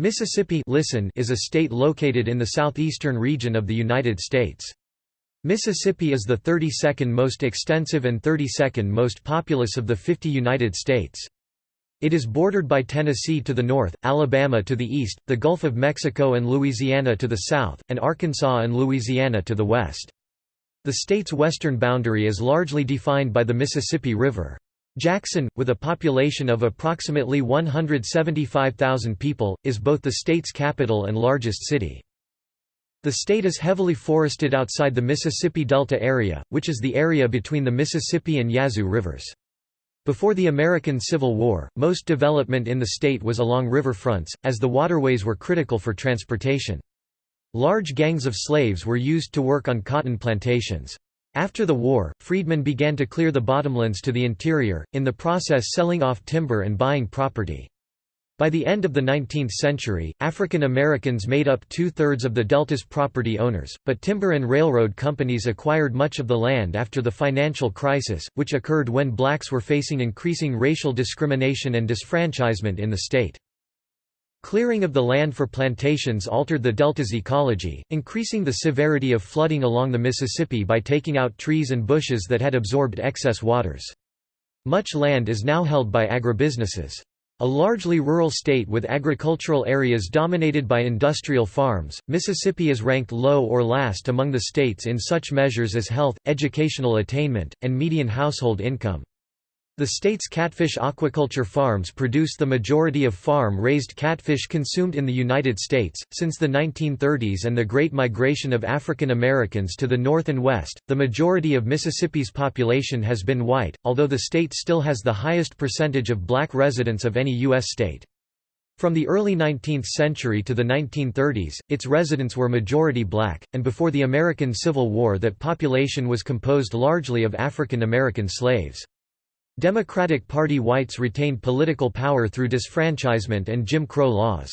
Mississippi listen is a state located in the southeastern region of the United States. Mississippi is the 32nd most extensive and 32nd most populous of the 50 United States. It is bordered by Tennessee to the north, Alabama to the east, the Gulf of Mexico and Louisiana to the south, and Arkansas and Louisiana to the west. The state's western boundary is largely defined by the Mississippi River. Jackson, with a population of approximately 175,000 people, is both the state's capital and largest city. The state is heavily forested outside the Mississippi Delta area, which is the area between the Mississippi and Yazoo rivers. Before the American Civil War, most development in the state was along riverfronts, as the waterways were critical for transportation. Large gangs of slaves were used to work on cotton plantations. After the war, freedmen began to clear the bottomlands to the interior, in the process selling off timber and buying property. By the end of the 19th century, African Americans made up two-thirds of the Delta's property owners, but timber and railroad companies acquired much of the land after the financial crisis, which occurred when blacks were facing increasing racial discrimination and disfranchisement in the state. Clearing of the land for plantations altered the delta's ecology, increasing the severity of flooding along the Mississippi by taking out trees and bushes that had absorbed excess waters. Much land is now held by agribusinesses. A largely rural state with agricultural areas dominated by industrial farms, Mississippi is ranked low or last among the states in such measures as health, educational attainment, and median household income. The state's catfish aquaculture farms produce the majority of farm-raised catfish consumed in the United States. Since the 1930s and the Great Migration of African Americans to the north and west, the majority of Mississippi's population has been white, although the state still has the highest percentage of black residents of any U.S. state. From the early 19th century to the 1930s, its residents were majority black, and before the American Civil War that population was composed largely of African American slaves. Democratic Party whites retained political power through disfranchisement and Jim Crow laws.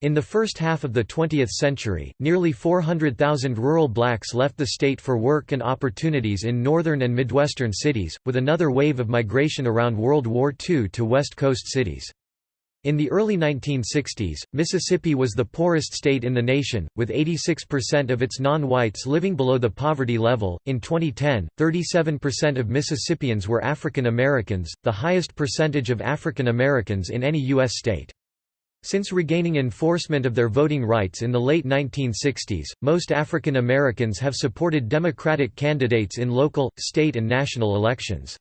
In the first half of the 20th century, nearly 400,000 rural blacks left the state for work and opportunities in northern and midwestern cities, with another wave of migration around World War II to West Coast cities. In the early 1960s, Mississippi was the poorest state in the nation, with 86% of its non-whites living below the poverty level. In 2010, 37% of Mississippians were African Americans, the highest percentage of African Americans in any U.S. state. Since regaining enforcement of their voting rights in the late 1960s, most African Americans have supported Democratic candidates in local, state and national elections.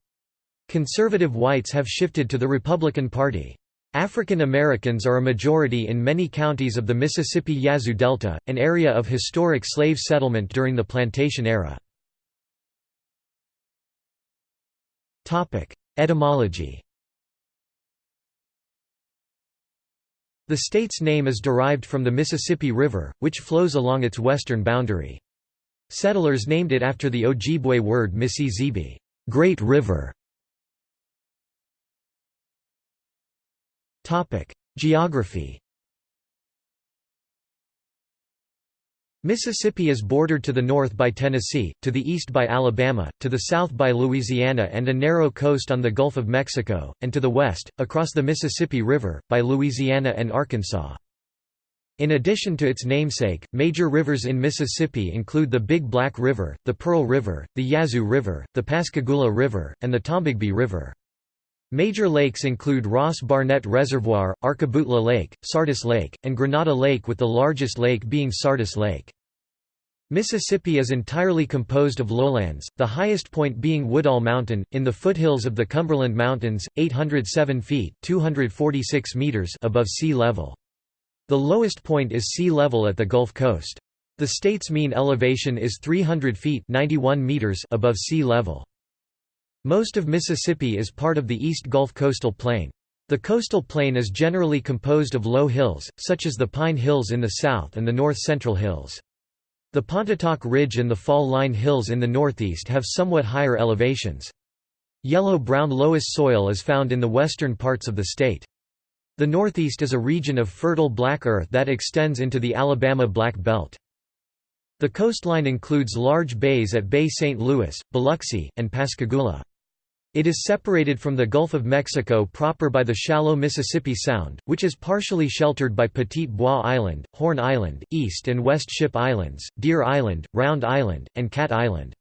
Conservative whites have shifted to the Republican Party. African Americans are a majority in many counties of the Mississippi Yazoo Delta, an area of historic slave settlement during the plantation era. Etymology The state's name is derived from the Mississippi River, which flows along its western boundary. Settlers named it after the Ojibwe word Mississippi, Great River, Geography Mississippi is bordered to the north by Tennessee, to the east by Alabama, to the south by Louisiana and a narrow coast on the Gulf of Mexico, and to the west, across the Mississippi River, by Louisiana and Arkansas. In addition to its namesake, major rivers in Mississippi include the Big Black River, the Pearl River, the Yazoo River, the Pascagoula River, and the Tombigbee River. Major lakes include Ross Barnett Reservoir, Arkabutla Lake, Sardis Lake, and Grenada Lake with the largest lake being Sardis Lake. Mississippi is entirely composed of lowlands, the highest point being Woodall Mountain, in the foothills of the Cumberland Mountains, 807 feet 246 meters above sea level. The lowest point is sea level at the Gulf Coast. The state's mean elevation is 300 feet 91 meters above sea level. Most of Mississippi is part of the East Gulf Coastal Plain. The coastal plain is generally composed of low hills, such as the Pine Hills in the south and the North Central Hills. The Pontotoc Ridge and the Fall Line Hills in the northeast have somewhat higher elevations. Yellow-brown loess soil is found in the western parts of the state. The northeast is a region of fertile black earth that extends into the Alabama Black Belt. The coastline includes large bays at Bay St. Louis, Biloxi, and Pascagoula. It is separated from the Gulf of Mexico proper by the shallow Mississippi Sound, which is partially sheltered by Petit Bois Island, Horn Island, East and West Ship Islands, Deer Island, Round Island, and Cat Island.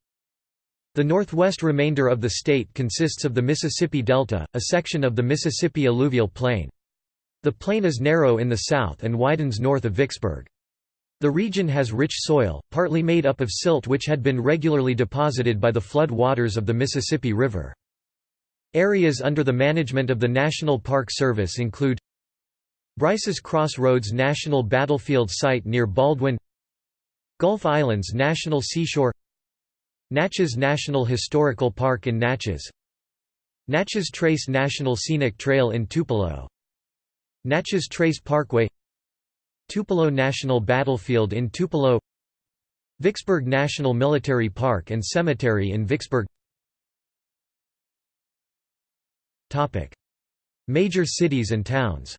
The northwest remainder of the state consists of the Mississippi Delta, a section of the Mississippi alluvial plain. The plain is narrow in the south and widens north of Vicksburg. The region has rich soil, partly made up of silt which had been regularly deposited by the flood waters of the Mississippi River. Areas under the management of the National Park Service include Brices Crossroads National Battlefield Site near Baldwin Gulf Islands National Seashore Natchez National Historical Park in Natchez Natchez Trace National Scenic Trail in Tupelo Natchez Trace Parkway Tupelo National Battlefield in Tupelo Vicksburg National Military Park and Cemetery in Vicksburg Major cities and towns.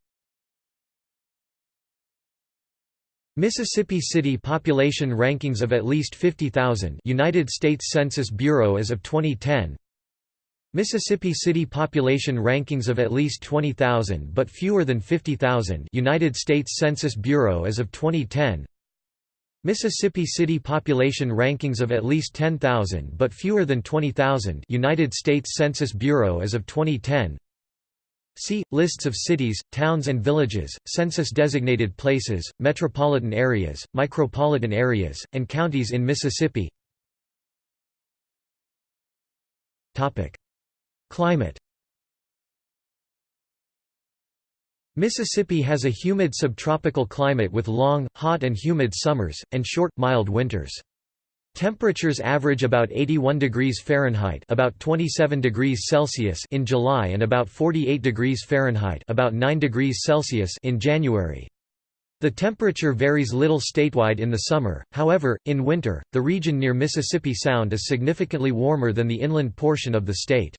Mississippi City population rankings of at least 50,000 United States Census Bureau as of 2010 Mississippi City population rankings of at least 20,000 but fewer than 50,000 United States Census Bureau as of 2010 Mississippi City population rankings of at least 10,000 but fewer than 20,000 United States Census Bureau as of 2010 See, lists of cities, towns and villages, census-designated places, metropolitan areas, micropolitan areas, and counties in Mississippi. Climate Mississippi has a humid subtropical climate with long, hot and humid summers, and short, mild winters. Temperatures average about 81 degrees Fahrenheit about 27 degrees Celsius in July and about 48 degrees Fahrenheit about 9 degrees Celsius in January. The temperature varies little statewide in the summer, however, in winter, the region near Mississippi Sound is significantly warmer than the inland portion of the state.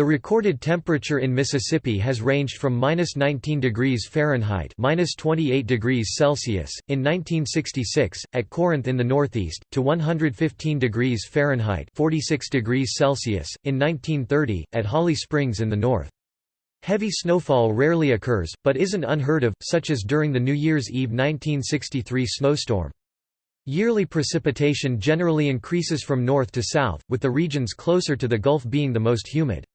The recorded temperature in Mississippi has ranged from minus 19 degrees Fahrenheit minus 28 degrees Celsius, in 1966, at Corinth in the northeast, to 115 degrees Fahrenheit 46 degrees Celsius, in 1930, at Holly Springs in the north. Heavy snowfall rarely occurs, but isn't unheard of, such as during the New Year's Eve 1963 snowstorm. Yearly precipitation generally increases from north to south, with the regions closer to the Gulf being the most humid.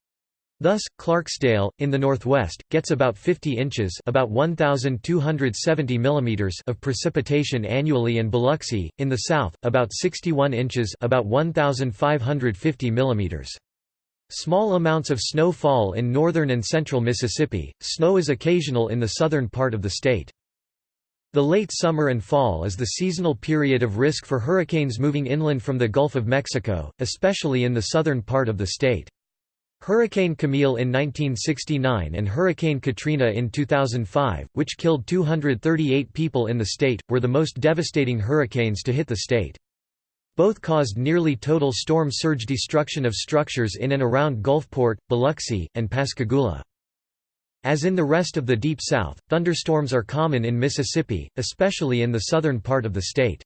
Thus, Clarksdale, in the northwest, gets about 50 inches about 1,270 mm of precipitation annually and Biloxi, in the south, about 61 inches about 1,550 mm. Small amounts of snow fall in northern and central Mississippi, snow is occasional in the southern part of the state. The late summer and fall is the seasonal period of risk for hurricanes moving inland from the Gulf of Mexico, especially in the southern part of the state. Hurricane Camille in 1969 and Hurricane Katrina in 2005, which killed 238 people in the state, were the most devastating hurricanes to hit the state. Both caused nearly total storm surge destruction of structures in and around Gulfport, Biloxi, and Pascagoula. As in the rest of the Deep South, thunderstorms are common in Mississippi, especially in the southern part of the state.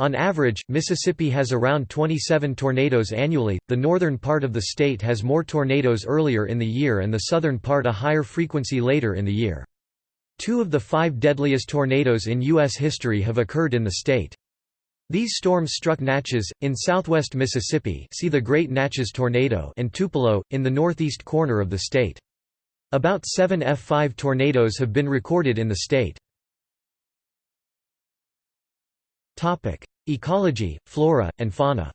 On average, Mississippi has around 27 tornadoes annually, the northern part of the state has more tornadoes earlier in the year and the southern part a higher frequency later in the year. Two of the five deadliest tornadoes in U.S. history have occurred in the state. These storms struck Natchez, in southwest Mississippi see the Great Natchez Tornado and Tupelo, in the northeast corner of the state. About seven F5 tornadoes have been recorded in the state. Topic: Ecology, flora, and fauna.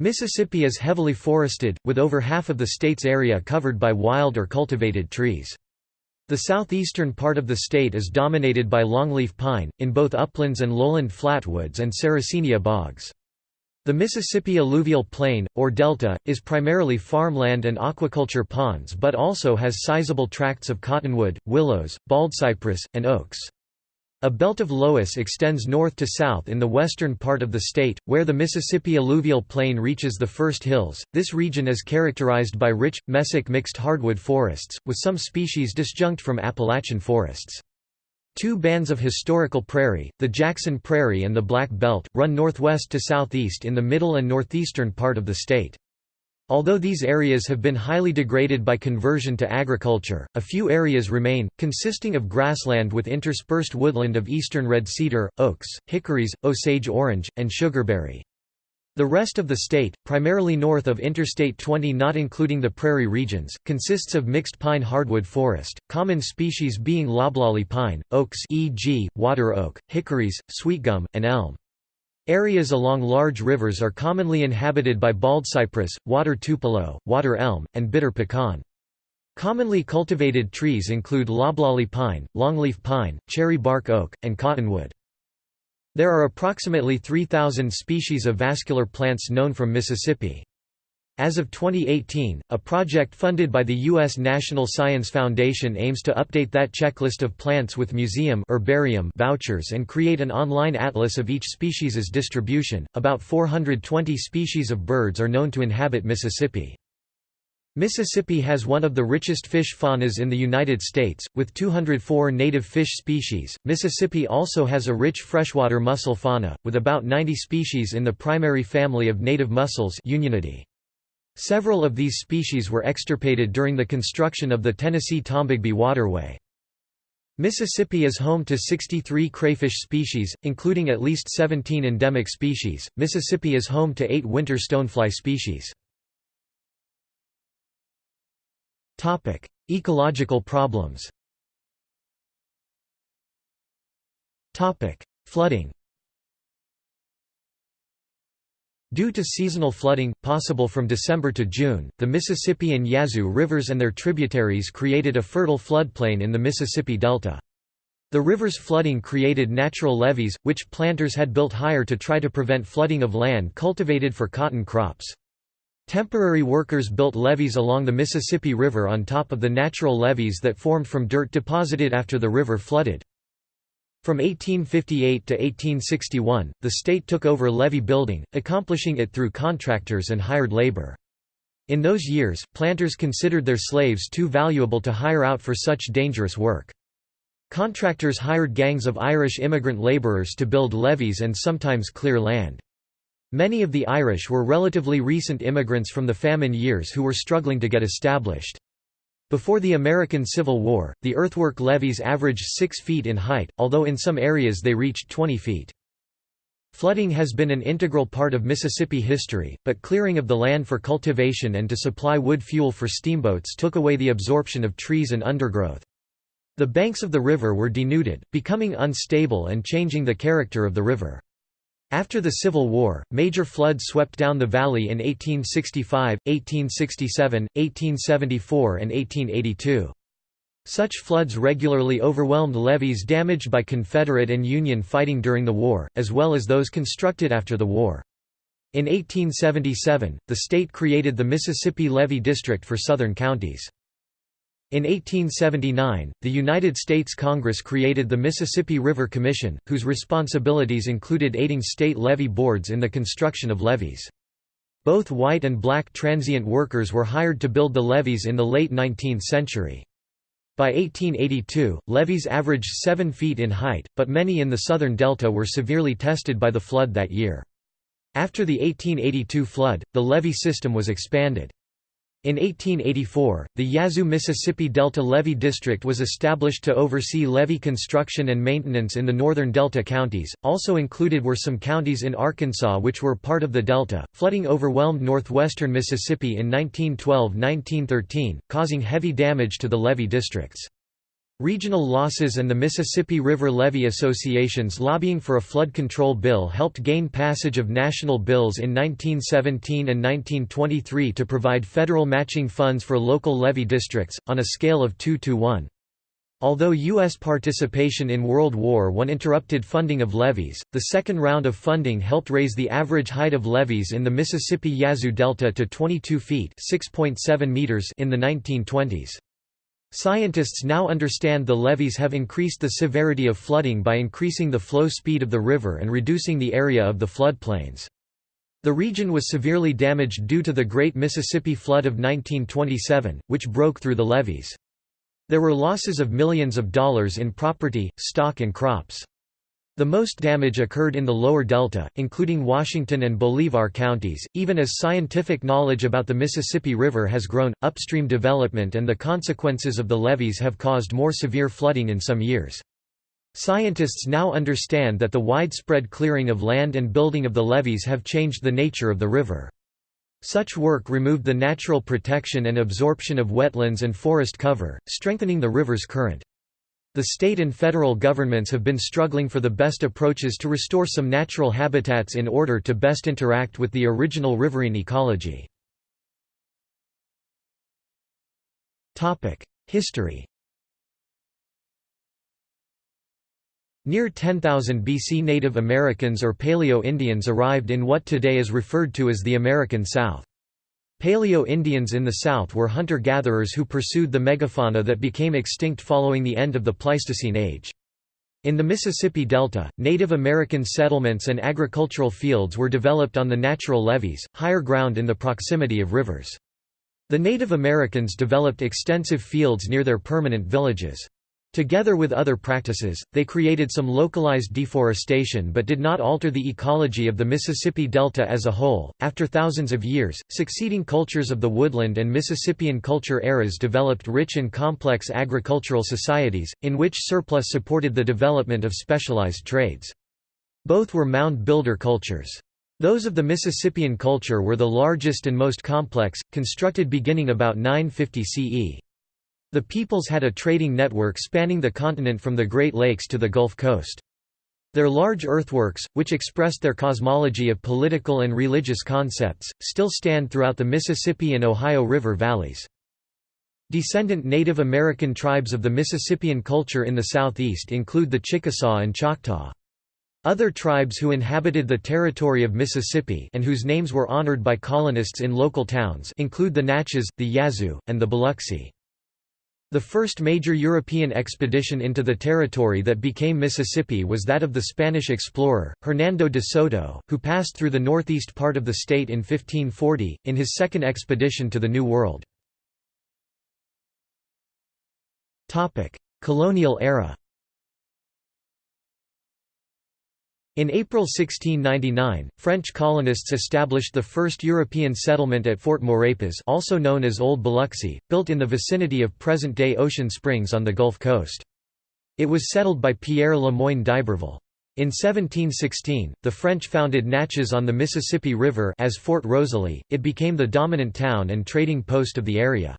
Mississippi is heavily forested, with over half of the state's area covered by wild or cultivated trees. The southeastern part of the state is dominated by longleaf pine, in both uplands and lowland flatwoods and Sarracenia bogs. The Mississippi alluvial plain, or delta, is primarily farmland and aquaculture ponds but also has sizable tracts of cottonwood, willows, baldcypress, and oaks. A belt of loess extends north to south in the western part of the state, where the Mississippi alluvial plain reaches the first hills. This region is characterized by rich, mesic mixed hardwood forests, with some species disjunct from Appalachian forests. Two bands of historical prairie, the Jackson Prairie and the Black Belt, run northwest to southeast in the middle and northeastern part of the state. Although these areas have been highly degraded by conversion to agriculture, a few areas remain, consisting of grassland with interspersed woodland of eastern red cedar, oaks, hickories, osage orange, and sugarberry. The rest of the state, primarily north of Interstate 20 not including the prairie regions, consists of mixed pine hardwood forest, common species being loblolly pine, oaks e.g., water oak, hickories, sweetgum, and elm. Areas along large rivers are commonly inhabited by baldcypress, water tupelo, water elm, and bitter pecan. Commonly cultivated trees include loblolly pine, longleaf pine, cherry bark oak, and cottonwood. There are approximately 3,000 species of vascular plants known from Mississippi. As of 2018, a project funded by the U.S. National Science Foundation aims to update that checklist of plants with museum herbarium vouchers and create an online atlas of each species' distribution. About 420 species of birds are known to inhabit Mississippi. Mississippi has one of the richest fish faunas in the United States, with 204 native fish species. Mississippi also has a rich freshwater mussel fauna, with about 90 species in the primary family of native mussels Unionidae. Several of these species were extirpated during the construction of the Tennessee-Tombigbee Waterway. Mississippi is home to 63 crayfish species, including at least 17 endemic species. Mississippi is home to 8 winter stonefly species. Topic: Ecological problems. Topic: Flooding. Due to seasonal flooding, possible from December to June, the Mississippi and Yazoo rivers and their tributaries created a fertile floodplain in the Mississippi Delta. The river's flooding created natural levees, which planters had built higher to try to prevent flooding of land cultivated for cotton crops. Temporary workers built levees along the Mississippi River on top of the natural levees that formed from dirt deposited after the river flooded. From 1858 to 1861, the state took over levee building, accomplishing it through contractors and hired labor. In those years, planters considered their slaves too valuable to hire out for such dangerous work. Contractors hired gangs of Irish immigrant laborers to build levees and sometimes clear land. Many of the Irish were relatively recent immigrants from the famine years who were struggling to get established. Before the American Civil War, the earthwork levees averaged 6 feet in height, although in some areas they reached 20 feet. Flooding has been an integral part of Mississippi history, but clearing of the land for cultivation and to supply wood fuel for steamboats took away the absorption of trees and undergrowth. The banks of the river were denuded, becoming unstable and changing the character of the river. After the Civil War, major floods swept down the valley in 1865, 1867, 1874 and 1882. Such floods regularly overwhelmed levees damaged by Confederate and Union fighting during the war, as well as those constructed after the war. In 1877, the state created the Mississippi Levee District for southern counties. In 1879, the United States Congress created the Mississippi River Commission, whose responsibilities included aiding state levee boards in the construction of levees. Both white and black transient workers were hired to build the levees in the late 19th century. By 1882, levees averaged 7 feet in height, but many in the southern delta were severely tested by the flood that year. After the 1882 flood, the levee system was expanded. In 1884, the Yazoo Mississippi Delta Levee District was established to oversee levee construction and maintenance in the northern Delta counties. Also included were some counties in Arkansas which were part of the Delta. Flooding overwhelmed northwestern Mississippi in 1912-1913, causing heavy damage to the levee districts. Regional losses and the Mississippi River Levee Associations lobbying for a flood control bill helped gain passage of national bills in 1917 and 1923 to provide federal matching funds for local levee districts, on a scale of 2 to 1. Although U.S. participation in World War I interrupted funding of levees, the second round of funding helped raise the average height of levees in the Mississippi Yazoo Delta to 22 feet meters in the 1920s. Scientists now understand the levees have increased the severity of flooding by increasing the flow speed of the river and reducing the area of the floodplains. The region was severely damaged due to the Great Mississippi Flood of 1927, which broke through the levees. There were losses of millions of dollars in property, stock and crops. The most damage occurred in the lower delta, including Washington and Bolivar counties. Even as scientific knowledge about the Mississippi River has grown, upstream development and the consequences of the levees have caused more severe flooding in some years. Scientists now understand that the widespread clearing of land and building of the levees have changed the nature of the river. Such work removed the natural protection and absorption of wetlands and forest cover, strengthening the river's current. The state and federal governments have been struggling for the best approaches to restore some natural habitats in order to best interact with the original riverine ecology. History Near 10,000 BC Native Americans or Paleo-Indians arrived in what today is referred to as the American South. Paleo-Indians in the south were hunter-gatherers who pursued the megafauna that became extinct following the end of the Pleistocene age. In the Mississippi Delta, Native American settlements and agricultural fields were developed on the natural levees, higher ground in the proximity of rivers. The Native Americans developed extensive fields near their permanent villages. Together with other practices, they created some localized deforestation but did not alter the ecology of the Mississippi Delta as a whole. After thousands of years, succeeding cultures of the woodland and Mississippian culture eras developed rich and complex agricultural societies, in which surplus supported the development of specialized trades. Both were mound builder cultures. Those of the Mississippian culture were the largest and most complex, constructed beginning about 950 CE. The peoples had a trading network spanning the continent from the Great Lakes to the Gulf Coast. Their large earthworks, which expressed their cosmology of political and religious concepts, still stand throughout the Mississippi and Ohio River valleys. Descendant Native American tribes of the Mississippian culture in the southeast include the Chickasaw and Choctaw. Other tribes who inhabited the territory of Mississippi and whose names were honored by colonists in local towns include the Natchez, the Yazoo, and the Biloxi. The first major European expedition into the territory that became Mississippi was that of the Spanish explorer, Hernando de Soto, who passed through the northeast part of the state in 1540, in his second expedition to the New World. Colonial era In April 1699, French colonists established the first European settlement at Fort Maurepas also known as Old Biloxi, built in the vicinity of present-day Ocean Springs on the Gulf Coast. It was settled by Pierre Le Moyne d'Iberville. In 1716, the French founded Natchez on the Mississippi River as Fort Rosalie, it became the dominant town and trading post of the area.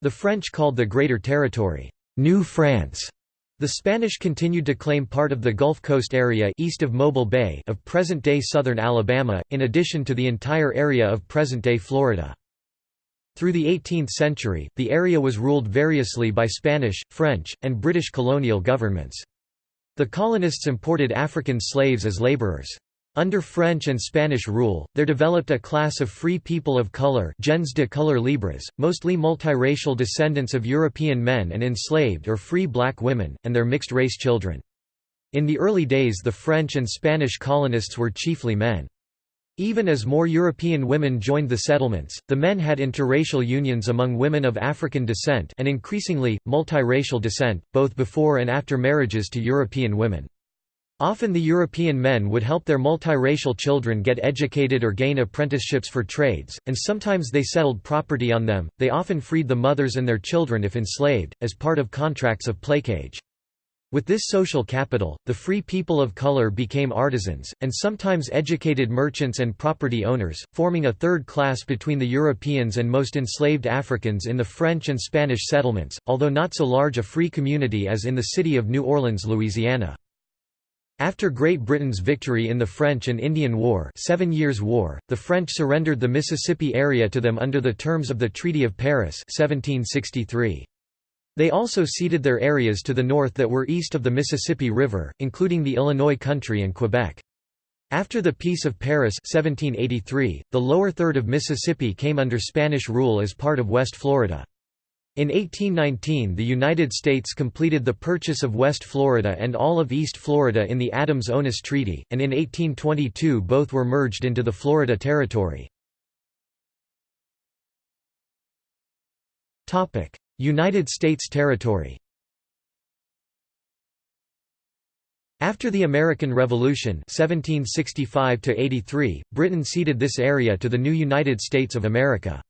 The French called the Greater Territory, New France, the Spanish continued to claim part of the Gulf Coast area east of Mobile Bay of present-day southern Alabama, in addition to the entire area of present-day Florida. Through the 18th century, the area was ruled variously by Spanish, French, and British colonial governments. The colonists imported African slaves as laborers. Under French and Spanish rule, there developed a class of free people of color gens de couleur libres, mostly multiracial descendants of European men and enslaved or free black women, and their mixed-race children. In the early days the French and Spanish colonists were chiefly men. Even as more European women joined the settlements, the men had interracial unions among women of African descent and increasingly, multiracial descent, both before and after marriages to European women. Often the European men would help their multiracial children get educated or gain apprenticeships for trades, and sometimes they settled property on them. They often freed the mothers and their children if enslaved, as part of contracts of placage. With this social capital, the free people of color became artisans, and sometimes educated merchants and property owners, forming a third class between the Europeans and most enslaved Africans in the French and Spanish settlements, although not so large a free community as in the city of New Orleans, Louisiana. After Great Britain's victory in the French and Indian War, Seven Years' War the French surrendered the Mississippi area to them under the terms of the Treaty of Paris 1763. They also ceded their areas to the north that were east of the Mississippi River, including the Illinois country and Quebec. After the Peace of Paris 1783, the lower third of Mississippi came under Spanish rule as part of West Florida. In 1819 the United States completed the purchase of West Florida and all of East Florida in the Adams-Onis Treaty, and in 1822 both were merged into the Florida Territory. United States territory After the American Revolution 1765 Britain ceded this area to the new United States of America.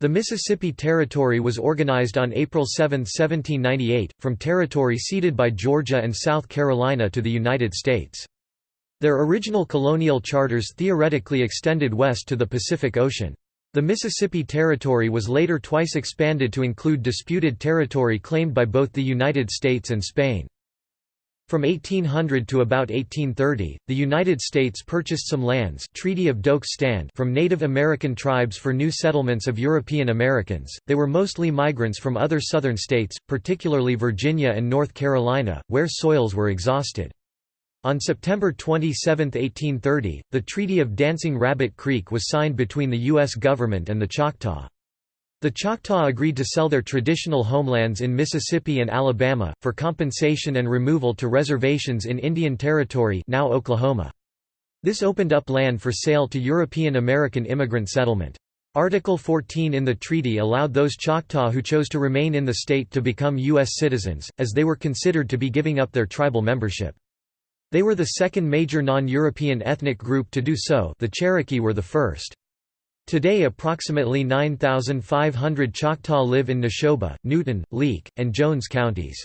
The Mississippi Territory was organized on April 7, 1798, from territory ceded by Georgia and South Carolina to the United States. Their original colonial charters theoretically extended west to the Pacific Ocean. The Mississippi Territory was later twice expanded to include disputed territory claimed by both the United States and Spain. From 1800 to about 1830, the United States purchased some lands Treaty of Doak Stand from Native American tribes for new settlements of European Americans. They were mostly migrants from other southern states, particularly Virginia and North Carolina, where soils were exhausted. On September 27, 1830, the Treaty of Dancing Rabbit Creek was signed between the U.S. government and the Choctaw. The Choctaw agreed to sell their traditional homelands in Mississippi and Alabama, for compensation and removal to reservations in Indian Territory now Oklahoma. This opened up land for sale to European American immigrant settlement. Article 14 in the treaty allowed those Choctaw who chose to remain in the state to become U.S. citizens, as they were considered to be giving up their tribal membership. They were the second major non-European ethnic group to do so the Cherokee were the first. Today approximately 9,500 Choctaw live in Neshoba, Newton, Leake, and Jones counties.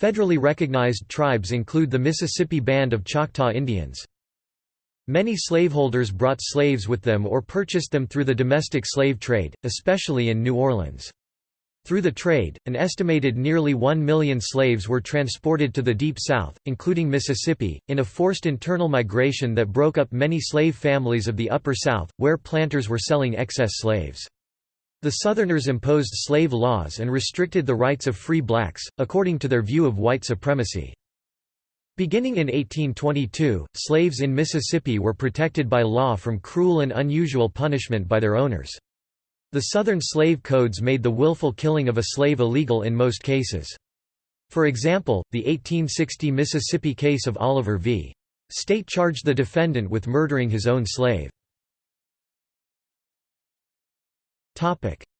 Federally recognized tribes include the Mississippi Band of Choctaw Indians. Many slaveholders brought slaves with them or purchased them through the domestic slave trade, especially in New Orleans. Through the trade, an estimated nearly one million slaves were transported to the Deep South, including Mississippi, in a forced internal migration that broke up many slave families of the Upper South, where planters were selling excess slaves. The Southerners imposed slave laws and restricted the rights of free blacks, according to their view of white supremacy. Beginning in 1822, slaves in Mississippi were protected by law from cruel and unusual punishment by their owners. The Southern slave codes made the willful killing of a slave illegal in most cases. For example, the 1860 Mississippi case of Oliver v. State charged the defendant with murdering his own slave.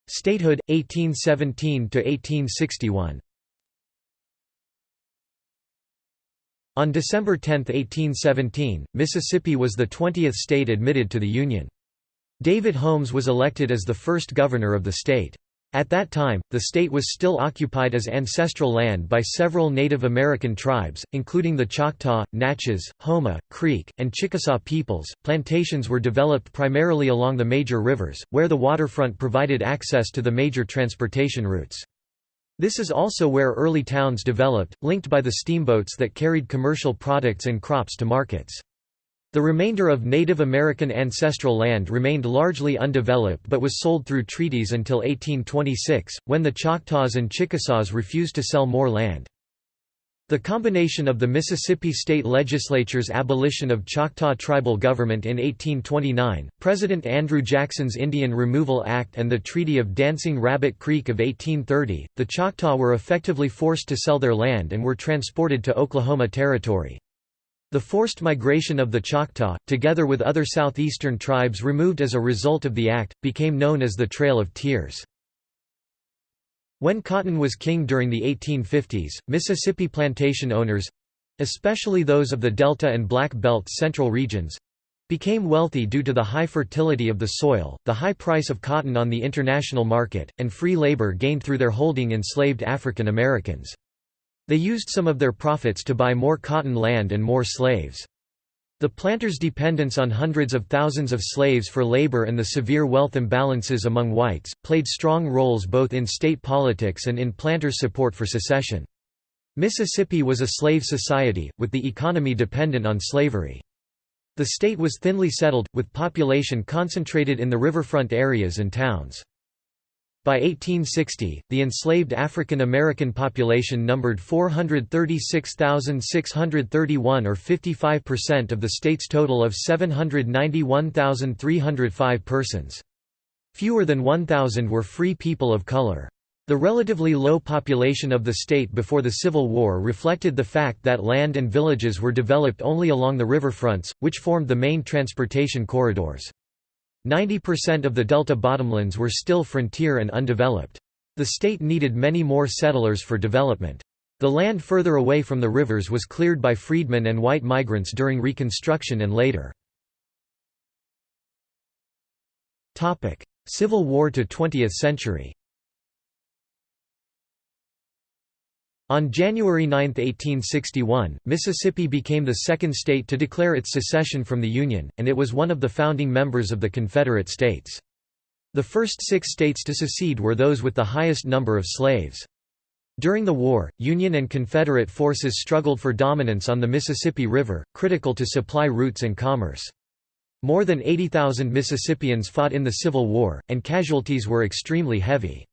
Statehood, 1817–1861 On December 10, 1817, Mississippi was the 20th state admitted to the Union. David Holmes was elected as the first governor of the state. At that time, the state was still occupied as ancestral land by several Native American tribes, including the Choctaw, Natchez, Houma, Creek, and Chickasaw peoples. Plantations were developed primarily along the major rivers, where the waterfront provided access to the major transportation routes. This is also where early towns developed, linked by the steamboats that carried commercial products and crops to markets. The remainder of Native American ancestral land remained largely undeveloped but was sold through treaties until 1826, when the Choctaws and Chickasaws refused to sell more land. The combination of the Mississippi state legislature's abolition of Choctaw tribal government in 1829, President Andrew Jackson's Indian Removal Act and the Treaty of Dancing Rabbit Creek of 1830, the Choctaw were effectively forced to sell their land and were transported to Oklahoma Territory. The forced migration of the Choctaw, together with other southeastern tribes removed as a result of the act, became known as the Trail of Tears. When cotton was king during the 1850s, Mississippi plantation owners—especially those of the Delta and Black Belt central regions—became wealthy due to the high fertility of the soil, the high price of cotton on the international market, and free labor gained through their holding enslaved African Americans. They used some of their profits to buy more cotton land and more slaves. The planters' dependence on hundreds of thousands of slaves for labor and the severe wealth imbalances among whites, played strong roles both in state politics and in planters' support for secession. Mississippi was a slave society, with the economy dependent on slavery. The state was thinly settled, with population concentrated in the riverfront areas and towns. By 1860, the enslaved African American population numbered 436,631 or 55% of the state's total of 791,305 persons. Fewer than 1,000 were free people of color. The relatively low population of the state before the Civil War reflected the fact that land and villages were developed only along the riverfronts, which formed the main transportation corridors. 90% of the delta bottomlands were still frontier and undeveloped. The state needed many more settlers for development. The land further away from the rivers was cleared by freedmen and white migrants during Reconstruction and later. Civil War to 20th century On January 9, 1861, Mississippi became the second state to declare its secession from the Union, and it was one of the founding members of the Confederate States. The first six states to secede were those with the highest number of slaves. During the war, Union and Confederate forces struggled for dominance on the Mississippi River, critical to supply routes and commerce. More than 80,000 Mississippians fought in the Civil War, and casualties were extremely heavy.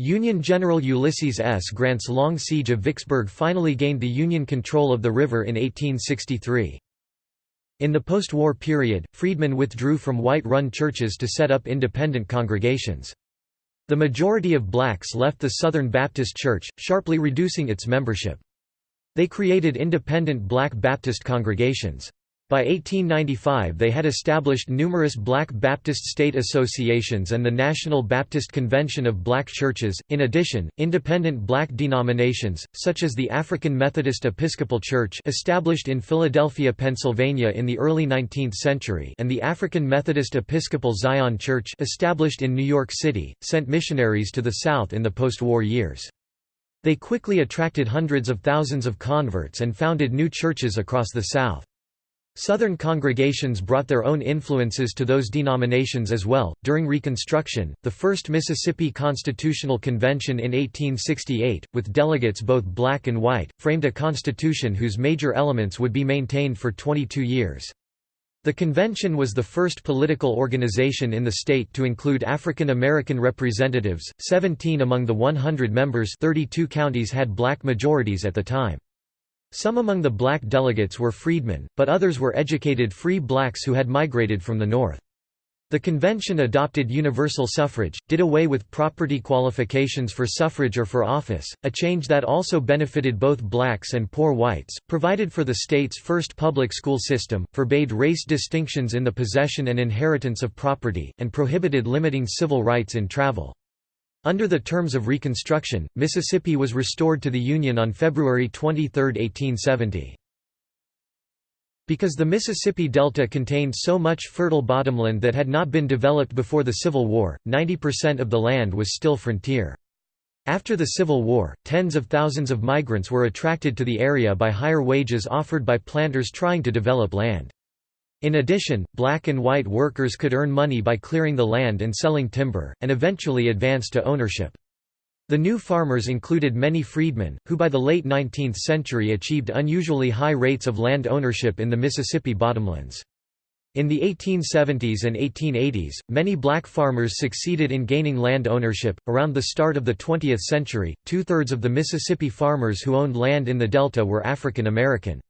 Union General Ulysses S. Grant's long siege of Vicksburg finally gained the Union control of the river in 1863. In the post-war period, freedmen withdrew from white-run churches to set up independent congregations. The majority of blacks left the Southern Baptist Church, sharply reducing its membership. They created independent black Baptist congregations. By 1895 they had established numerous Black Baptist state associations and the National Baptist Convention of Black Churches. In addition, independent black denominations, such as the African Methodist Episcopal Church established in Philadelphia, Pennsylvania in the early 19th century and the African Methodist Episcopal Zion Church established in New York City, sent missionaries to the South in the post-war years. They quickly attracted hundreds of thousands of converts and founded new churches across the South. Southern congregations brought their own influences to those denominations as well. During Reconstruction, the first Mississippi Constitutional Convention in 1868, with delegates both black and white, framed a constitution whose major elements would be maintained for 22 years. The convention was the first political organization in the state to include African American representatives, 17 among the 100 members 32 counties had black majorities at the time. Some among the black delegates were freedmen, but others were educated free blacks who had migrated from the North. The convention adopted universal suffrage, did away with property qualifications for suffrage or for office, a change that also benefited both blacks and poor whites, provided for the state's first public school system, forbade race distinctions in the possession and inheritance of property, and prohibited limiting civil rights in travel. Under the terms of Reconstruction, Mississippi was restored to the Union on February 23, 1870. Because the Mississippi Delta contained so much fertile bottomland that had not been developed before the Civil War, 90% of the land was still frontier. After the Civil War, tens of thousands of migrants were attracted to the area by higher wages offered by planters trying to develop land. In addition, black and white workers could earn money by clearing the land and selling timber, and eventually advance to ownership. The new farmers included many freedmen, who by the late 19th century achieved unusually high rates of land ownership in the Mississippi bottomlands. In the 1870s and 1880s, many black farmers succeeded in gaining land ownership. Around the start of the 20th century, two thirds of the Mississippi farmers who owned land in the Delta were African American.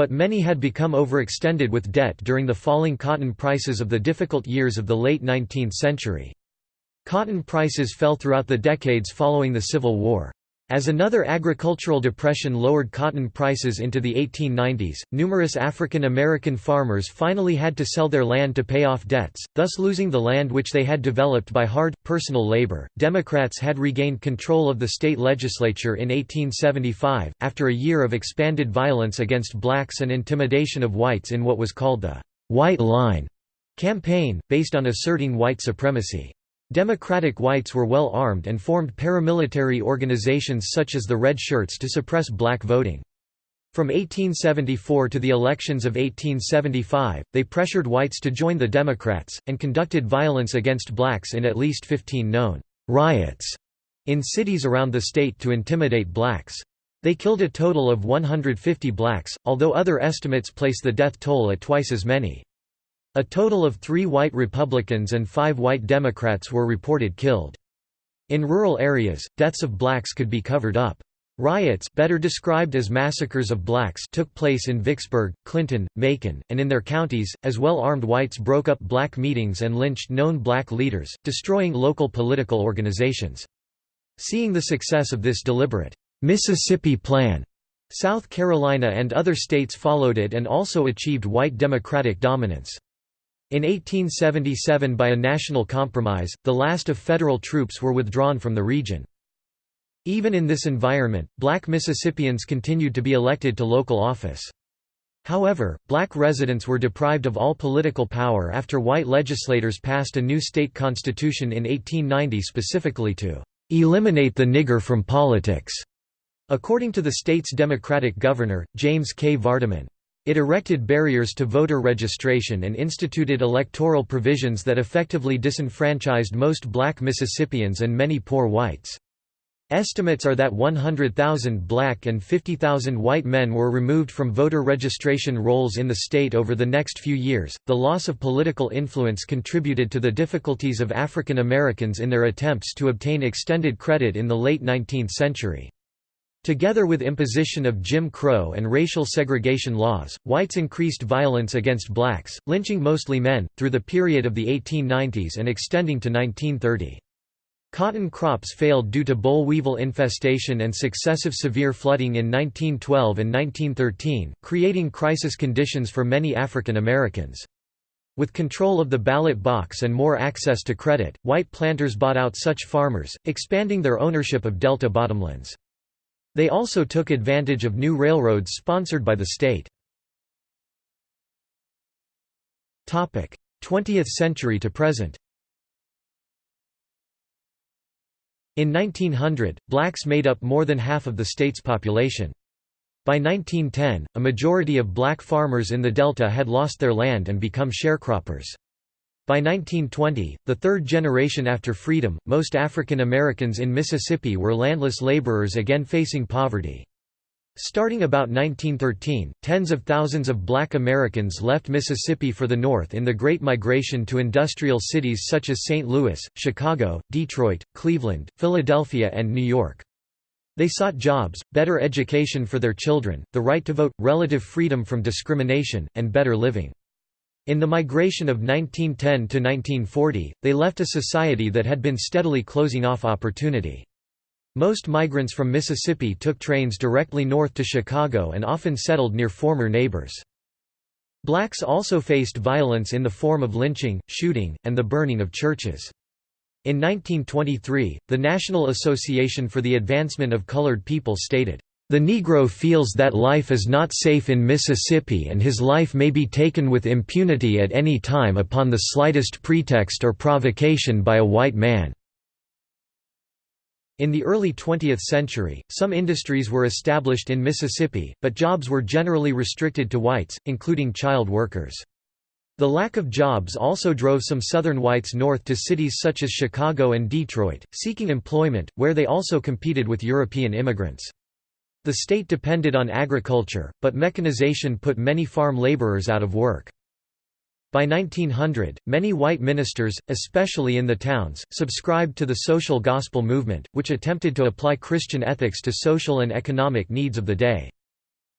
But many had become overextended with debt during the falling cotton prices of the difficult years of the late 19th century. Cotton prices fell throughout the decades following the Civil War. As another agricultural depression lowered cotton prices into the 1890s, numerous African American farmers finally had to sell their land to pay off debts, thus losing the land which they had developed by hard, personal labor. Democrats had regained control of the state legislature in 1875, after a year of expanded violence against blacks and intimidation of whites in what was called the White Line campaign, based on asserting white supremacy. Democratic whites were well armed and formed paramilitary organizations such as the Red Shirts to suppress black voting. From 1874 to the elections of 1875, they pressured whites to join the Democrats, and conducted violence against blacks in at least 15 known riots in cities around the state to intimidate blacks. They killed a total of 150 blacks, although other estimates place the death toll at twice as many. A total of three white Republicans and five white Democrats were reported killed. In rural areas, deaths of blacks could be covered up. Riots better described as massacres of blacks took place in Vicksburg, Clinton, Macon, and in their counties, as well-armed whites broke up black meetings and lynched known black leaders, destroying local political organizations. Seeing the success of this deliberate, "'Mississippi Plan' South Carolina and other states followed it and also achieved white Democratic dominance. In 1877 by a national compromise, the last of federal troops were withdrawn from the region. Even in this environment, black Mississippians continued to be elected to local office. However, black residents were deprived of all political power after white legislators passed a new state constitution in 1890 specifically to "...eliminate the nigger from politics", according to the state's Democratic governor, James K. Vardaman. It erected barriers to voter registration and instituted electoral provisions that effectively disenfranchised most black Mississippians and many poor whites. Estimates are that 100,000 black and 50,000 white men were removed from voter registration rolls in the state over the next few years. The loss of political influence contributed to the difficulties of African Americans in their attempts to obtain extended credit in the late 19th century. Together with imposition of Jim Crow and racial segregation laws, whites increased violence against blacks, lynching mostly men, through the period of the 1890s and extending to 1930. Cotton crops failed due to boll weevil infestation and successive severe flooding in 1912 and 1913, creating crisis conditions for many African Americans. With control of the ballot box and more access to credit, white planters bought out such farmers, expanding their ownership of delta bottomlands. They also took advantage of new railroads sponsored by the state. 20th century to present In 1900, blacks made up more than half of the state's population. By 1910, a majority of black farmers in the Delta had lost their land and become sharecroppers. By 1920, the third generation after freedom, most African Americans in Mississippi were landless laborers again facing poverty. Starting about 1913, tens of thousands of black Americans left Mississippi for the North in the Great Migration to industrial cities such as St. Louis, Chicago, Detroit, Cleveland, Philadelphia and New York. They sought jobs, better education for their children, the right to vote, relative freedom from discrimination, and better living. In the migration of 1910 to 1940, they left a society that had been steadily closing off opportunity. Most migrants from Mississippi took trains directly north to Chicago and often settled near former neighbors. Blacks also faced violence in the form of lynching, shooting, and the burning of churches. In 1923, the National Association for the Advancement of Colored People stated, the Negro feels that life is not safe in Mississippi and his life may be taken with impunity at any time upon the slightest pretext or provocation by a white man. In the early 20th century, some industries were established in Mississippi, but jobs were generally restricted to whites, including child workers. The lack of jobs also drove some Southern whites north to cities such as Chicago and Detroit, seeking employment, where they also competed with European immigrants. The state depended on agriculture, but mechanization put many farm laborers out of work. By 1900, many white ministers, especially in the towns, subscribed to the social gospel movement, which attempted to apply Christian ethics to social and economic needs of the day.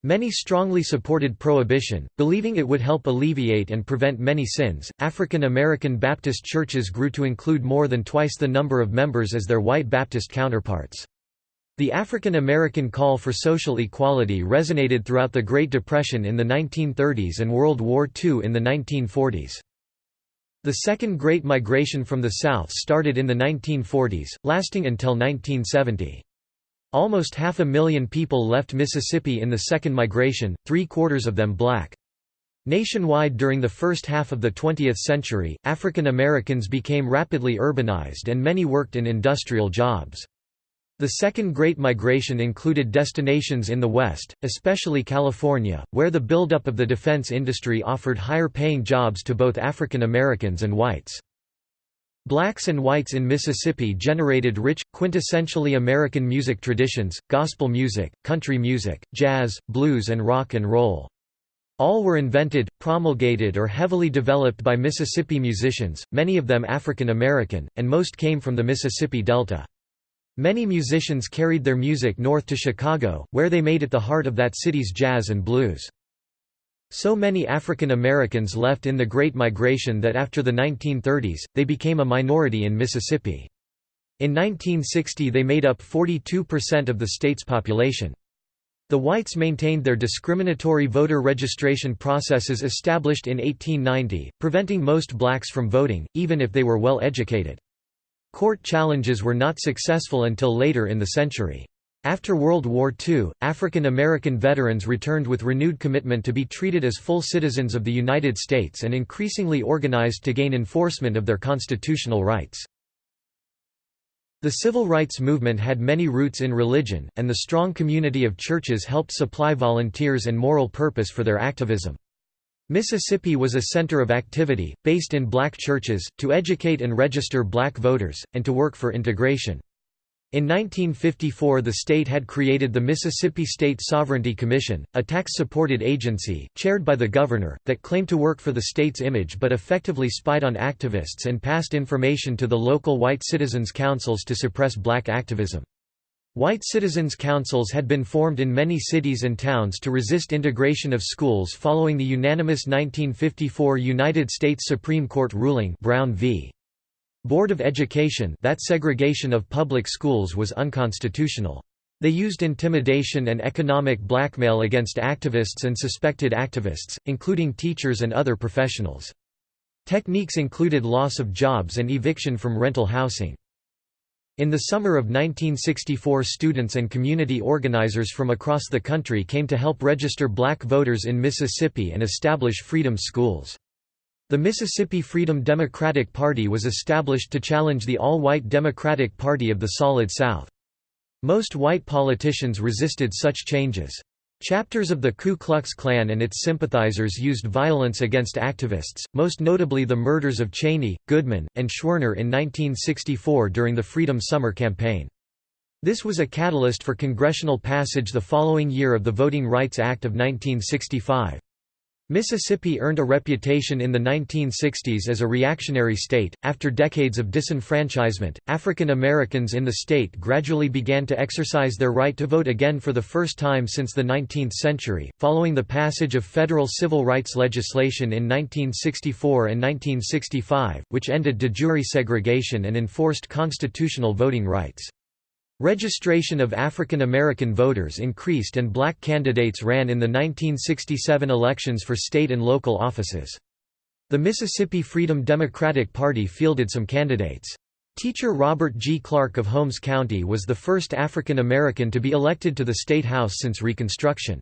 Many strongly supported prohibition, believing it would help alleviate and prevent many sins. African American Baptist churches grew to include more than twice the number of members as their white Baptist counterparts. The African American call for social equality resonated throughout the Great Depression in the 1930s and World War II in the 1940s. The Second Great Migration from the South started in the 1940s, lasting until 1970. Almost half a million people left Mississippi in the Second Migration, three-quarters of them black. Nationwide during the first half of the 20th century, African Americans became rapidly urbanized and many worked in industrial jobs. The Second Great Migration included destinations in the West, especially California, where the buildup of the defense industry offered higher-paying jobs to both African Americans and whites. Blacks and whites in Mississippi generated rich, quintessentially American music traditions, gospel music, country music, jazz, blues and rock and roll. All were invented, promulgated or heavily developed by Mississippi musicians, many of them African American, and most came from the Mississippi Delta. Many musicians carried their music north to Chicago, where they made it the heart of that city's jazz and blues. So many African Americans left in the Great Migration that after the 1930s, they became a minority in Mississippi. In 1960 they made up 42% of the state's population. The whites maintained their discriminatory voter registration processes established in 1890, preventing most blacks from voting, even if they were well educated. Court challenges were not successful until later in the century. After World War II, African American veterans returned with renewed commitment to be treated as full citizens of the United States and increasingly organized to gain enforcement of their constitutional rights. The civil rights movement had many roots in religion, and the strong community of churches helped supply volunteers and moral purpose for their activism. Mississippi was a center of activity, based in black churches, to educate and register black voters, and to work for integration. In 1954 the state had created the Mississippi State Sovereignty Commission, a tax-supported agency, chaired by the governor, that claimed to work for the state's image but effectively spied on activists and passed information to the local white citizens' councils to suppress black activism. White citizens' councils had been formed in many cities and towns to resist integration of schools following the unanimous 1954 United States Supreme Court ruling Brown v. Board of Education that segregation of public schools was unconstitutional. They used intimidation and economic blackmail against activists and suspected activists, including teachers and other professionals. Techniques included loss of jobs and eviction from rental housing. In the summer of 1964 students and community organizers from across the country came to help register black voters in Mississippi and establish freedom schools. The Mississippi Freedom Democratic Party was established to challenge the all-white Democratic Party of the Solid South. Most white politicians resisted such changes. Chapters of the Ku Klux Klan and its sympathizers used violence against activists, most notably the murders of Cheney, Goodman, and Schwerner in 1964 during the Freedom Summer Campaign. This was a catalyst for congressional passage the following year of the Voting Rights Act of 1965. Mississippi earned a reputation in the 1960s as a reactionary state. After decades of disenfranchisement, African Americans in the state gradually began to exercise their right to vote again for the first time since the 19th century, following the passage of federal civil rights legislation in 1964 and 1965, which ended de jure segregation and enforced constitutional voting rights. Registration of African American voters increased and black candidates ran in the 1967 elections for state and local offices. The Mississippi Freedom Democratic Party fielded some candidates. Teacher Robert G. Clark of Holmes County was the first African American to be elected to the State House since Reconstruction.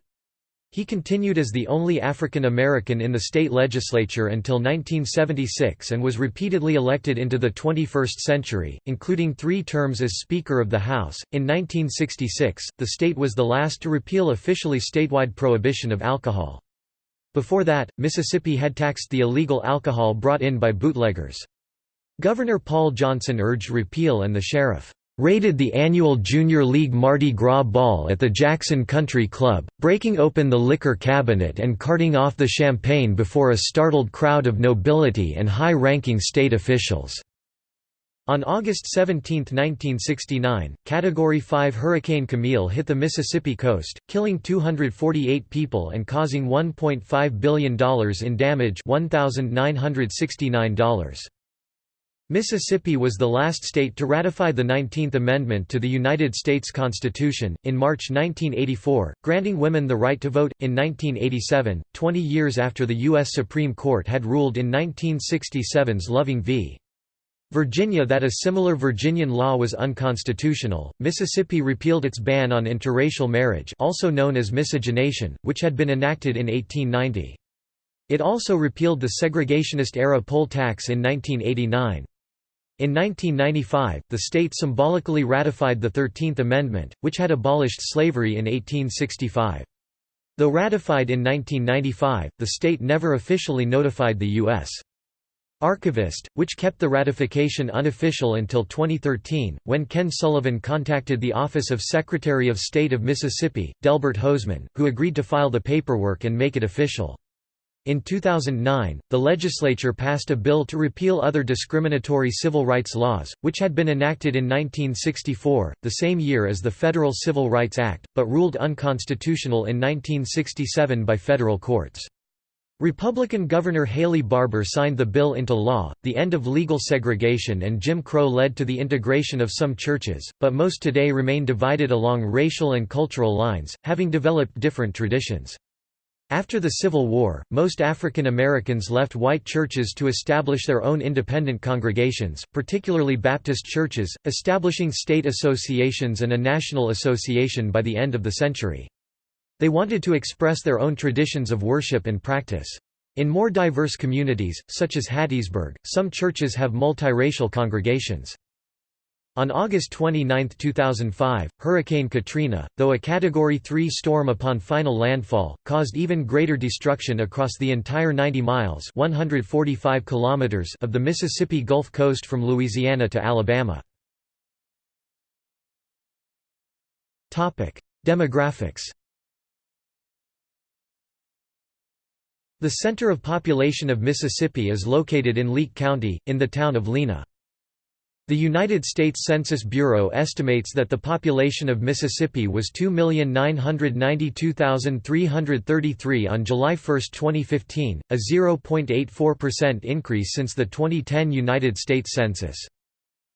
He continued as the only African American in the state legislature until 1976 and was repeatedly elected into the 21st century, including three terms as Speaker of the House. In 1966, the state was the last to repeal officially statewide prohibition of alcohol. Before that, Mississippi had taxed the illegal alcohol brought in by bootleggers. Governor Paul Johnson urged repeal and the sheriff raided the annual Junior League Mardi Gras ball at the Jackson Country Club, breaking open the liquor cabinet and carting off the champagne before a startled crowd of nobility and high-ranking state officials. On August 17, 1969, Category 5 Hurricane Camille hit the Mississippi coast, killing 248 people and causing $1.5 billion in damage $1,969. Mississippi was the last state to ratify the 19th Amendment to the United States Constitution, in March 1984, granting women the right to vote. In 1987, 20 years after the U.S. Supreme Court had ruled in 1967's Loving v. Virginia that a similar Virginian law was unconstitutional, Mississippi repealed its ban on interracial marriage also known as miscegenation, which had been enacted in 1890. It also repealed the segregationist-era poll tax in 1989. In 1995, the state symbolically ratified the Thirteenth Amendment, which had abolished slavery in 1865. Though ratified in 1995, the state never officially notified the U.S. Archivist, which kept the ratification unofficial until 2013, when Ken Sullivan contacted the Office of Secretary of State of Mississippi, Delbert Hosemann, who agreed to file the paperwork and make it official. In 2009, the legislature passed a bill to repeal other discriminatory civil rights laws, which had been enacted in 1964, the same year as the Federal Civil Rights Act, but ruled unconstitutional in 1967 by federal courts. Republican Governor Haley Barbour signed the bill into law. The end of legal segregation and Jim Crow led to the integration of some churches, but most today remain divided along racial and cultural lines, having developed different traditions. After the Civil War, most African Americans left white churches to establish their own independent congregations, particularly Baptist churches, establishing state associations and a national association by the end of the century. They wanted to express their own traditions of worship and practice. In more diverse communities, such as Hattiesburg, some churches have multiracial congregations. On August 29, 2005, Hurricane Katrina, though a Category 3 storm upon final landfall, caused even greater destruction across the entire 90 miles 145 kilometers of the Mississippi Gulf Coast from Louisiana to Alabama. Demographics The center of population of Mississippi is located in Leake County, in the town of Lena. The United States Census Bureau estimates that the population of Mississippi was 2,992,333 on July 1, 2015, a 0.84% increase since the 2010 United States Census.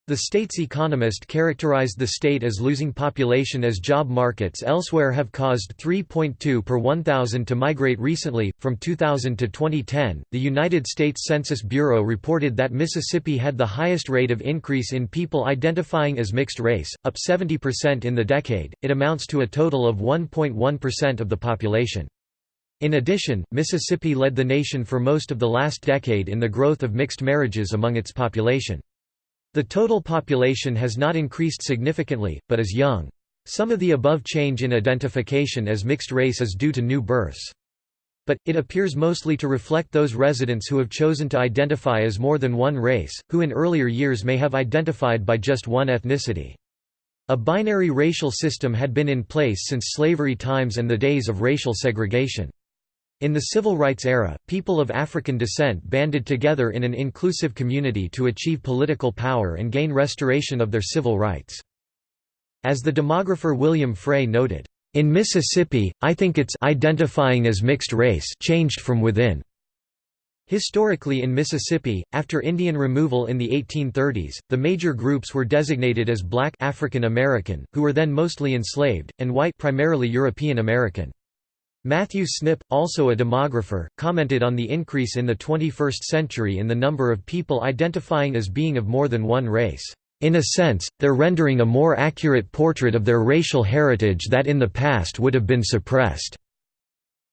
The state's economist characterized the state as losing population as job markets elsewhere have caused 3.2 per 1,000 to migrate recently. From 2000 to 2010, the United States Census Bureau reported that Mississippi had the highest rate of increase in people identifying as mixed race, up 70% in the decade. It amounts to a total of 1.1% of the population. In addition, Mississippi led the nation for most of the last decade in the growth of mixed marriages among its population. The total population has not increased significantly, but is young. Some of the above change in identification as mixed race is due to new births. But, it appears mostly to reflect those residents who have chosen to identify as more than one race, who in earlier years may have identified by just one ethnicity. A binary racial system had been in place since slavery times and the days of racial segregation. In the civil rights era, people of African descent banded together in an inclusive community to achieve political power and gain restoration of their civil rights. As the demographer William Frey noted, "...in Mississippi, I think it's identifying as mixed race changed from within." Historically in Mississippi, after Indian removal in the 1830s, the major groups were designated as black African American, who were then mostly enslaved, and white primarily European American. Matthew Snipp, also a demographer, commented on the increase in the 21st century in the number of people identifying as being of more than one race. In a sense, they're rendering a more accurate portrait of their racial heritage that in the past would have been suppressed.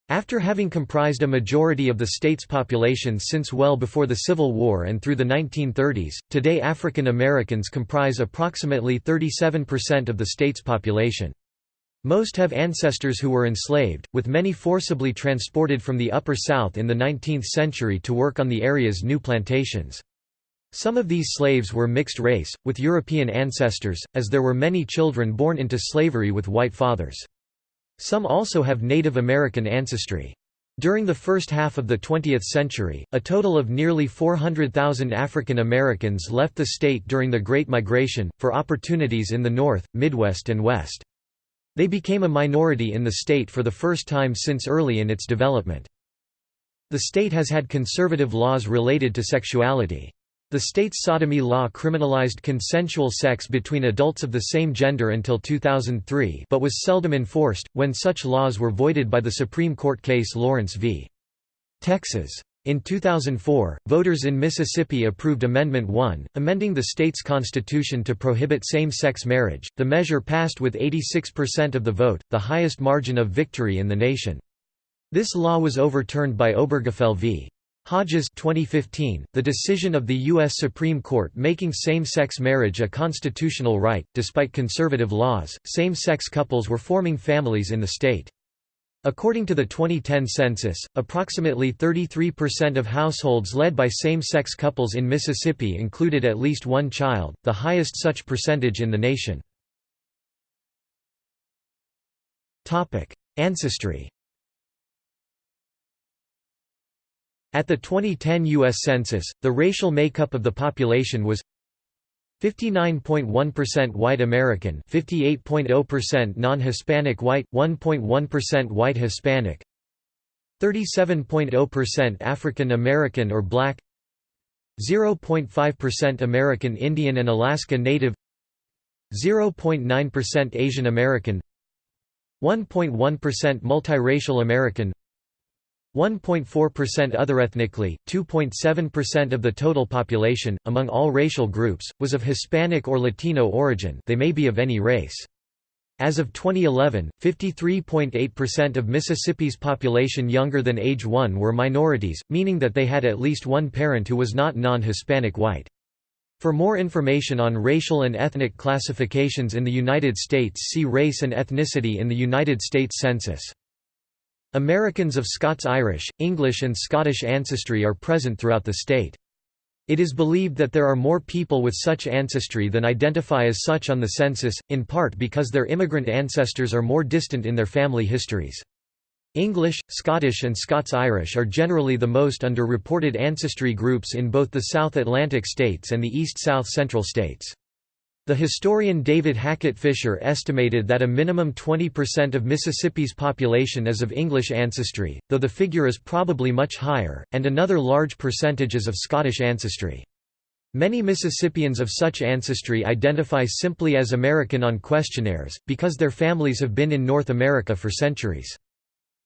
After having comprised a majority of the state's population since well before the Civil War and through the 1930s, today African Americans comprise approximately 37% of the state's population. Most have ancestors who were enslaved, with many forcibly transported from the Upper South in the 19th century to work on the area's new plantations. Some of these slaves were mixed race, with European ancestors, as there were many children born into slavery with white fathers. Some also have Native American ancestry. During the first half of the 20th century, a total of nearly 400,000 African Americans left the state during the Great Migration, for opportunities in the North, Midwest and West. They became a minority in the state for the first time since early in its development. The state has had conservative laws related to sexuality. The state's sodomy law criminalized consensual sex between adults of the same gender until 2003 but was seldom enforced, when such laws were voided by the Supreme Court case Lawrence v. Texas. In 2004, voters in Mississippi approved Amendment 1, amending the state's constitution to prohibit same-sex marriage. The measure passed with 86% of the vote, the highest margin of victory in the nation. This law was overturned by Obergefell v. Hodges 2015, the decision of the U.S. Supreme Court making same-sex marriage a constitutional right. Despite conservative laws, same-sex couples were forming families in the state. According to the 2010 census, approximately 33% of households led by same-sex couples in Mississippi included at least one child, the highest such percentage in the nation. Ancestry At the 2010 U.S. Census, the racial makeup of the population was 59.1% white American 58.0% non-Hispanic white, 1.1% white Hispanic 37.0% African American or Black 0.5% American Indian and Alaska Native 0.9% Asian American 1.1% multiracial American 1.4% other ethnically, 2.7% of the total population, among all racial groups, was of Hispanic or Latino origin they may be of any race. As of 2011, 53.8% of Mississippi's population younger than age 1 were minorities, meaning that they had at least one parent who was not non-Hispanic white. For more information on racial and ethnic classifications in the United States see Race and ethnicity in the United States Census. Americans of Scots-Irish, English and Scottish ancestry are present throughout the state. It is believed that there are more people with such ancestry than identify as such on the census, in part because their immigrant ancestors are more distant in their family histories. English, Scottish and Scots-Irish are generally the most under-reported ancestry groups in both the South Atlantic states and the East-South Central states. The historian David Hackett Fischer estimated that a minimum 20% of Mississippi's population is of English ancestry, though the figure is probably much higher, and another large percentage is of Scottish ancestry. Many Mississippians of such ancestry identify simply as American on questionnaires, because their families have been in North America for centuries.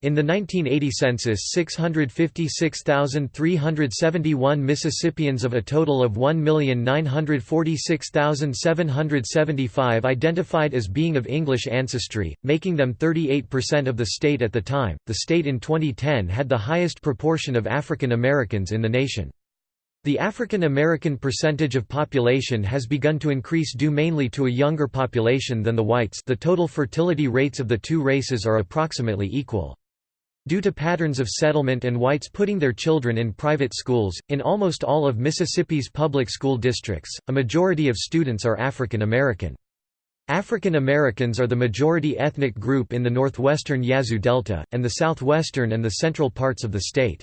In the 1980 census 656,371 Mississippians of a total of 1,946,775 identified as being of English ancestry, making them 38% of the state at the time. The state in 2010 had the highest proportion of African Americans in the nation. The African American percentage of population has begun to increase due mainly to a younger population than the whites the total fertility rates of the two races are approximately equal. Due to patterns of settlement and whites putting their children in private schools, in almost all of Mississippi's public school districts, a majority of students are African American. African Americans are the majority ethnic group in the northwestern Yazoo Delta, and the southwestern and the central parts of the state.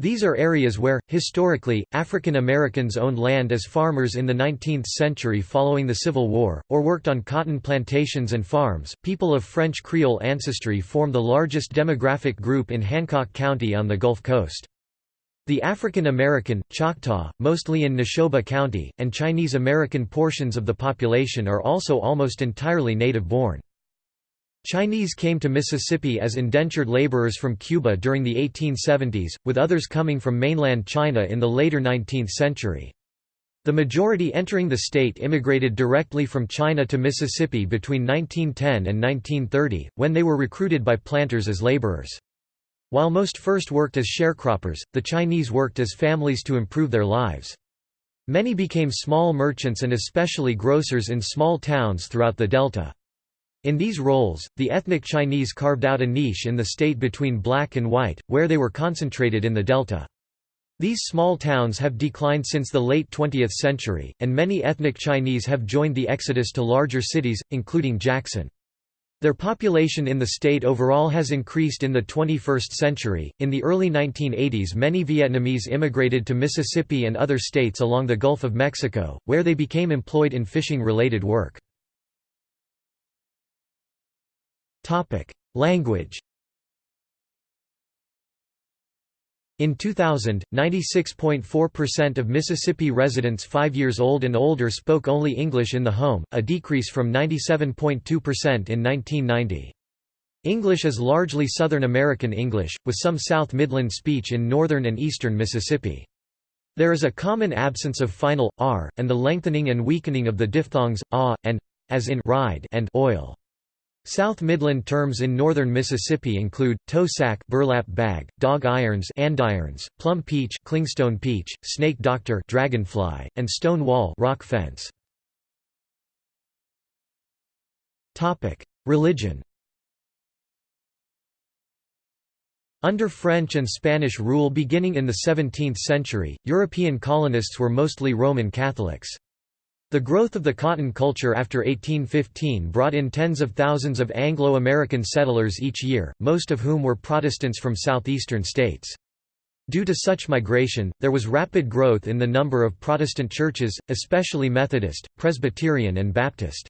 These are areas where, historically, African Americans owned land as farmers in the 19th century following the Civil War, or worked on cotton plantations and farms. People of French Creole ancestry form the largest demographic group in Hancock County on the Gulf Coast. The African American, Choctaw, mostly in Neshoba County, and Chinese American portions of the population are also almost entirely native-born. Chinese came to Mississippi as indentured laborers from Cuba during the 1870s, with others coming from mainland China in the later 19th century. The majority entering the state immigrated directly from China to Mississippi between 1910 and 1930, when they were recruited by planters as laborers. While most first worked as sharecroppers, the Chinese worked as families to improve their lives. Many became small merchants and especially grocers in small towns throughout the Delta. In these roles, the ethnic Chinese carved out a niche in the state between black and white, where they were concentrated in the delta. These small towns have declined since the late 20th century, and many ethnic Chinese have joined the exodus to larger cities, including Jackson. Their population in the state overall has increased in the 21st century. In the early 1980s, many Vietnamese immigrated to Mississippi and other states along the Gulf of Mexico, where they became employed in fishing related work. Topic: Language. In 2000, 96.4% of Mississippi residents 5 years old and older spoke only English in the home, a decrease from 97.2% in 1990. English is largely Southern American English, with some South Midland speech in northern and eastern Mississippi. There is a common absence of final, r, and the lengthening and weakening of the diphthongs, ah, and, as in ride and oil. South Midland terms in northern Mississippi include tow sack, burlap bag, dog irons, andirons, plum peach, clingstone peach, snake doctor, dragonfly, and stone wall, rock fence. Topic: Religion. Under French and Spanish rule beginning in the 17th century, European colonists were mostly Roman Catholics. The growth of the cotton culture after 1815 brought in tens of thousands of Anglo-American settlers each year, most of whom were Protestants from southeastern states. Due to such migration, there was rapid growth in the number of Protestant churches, especially Methodist, Presbyterian and Baptist.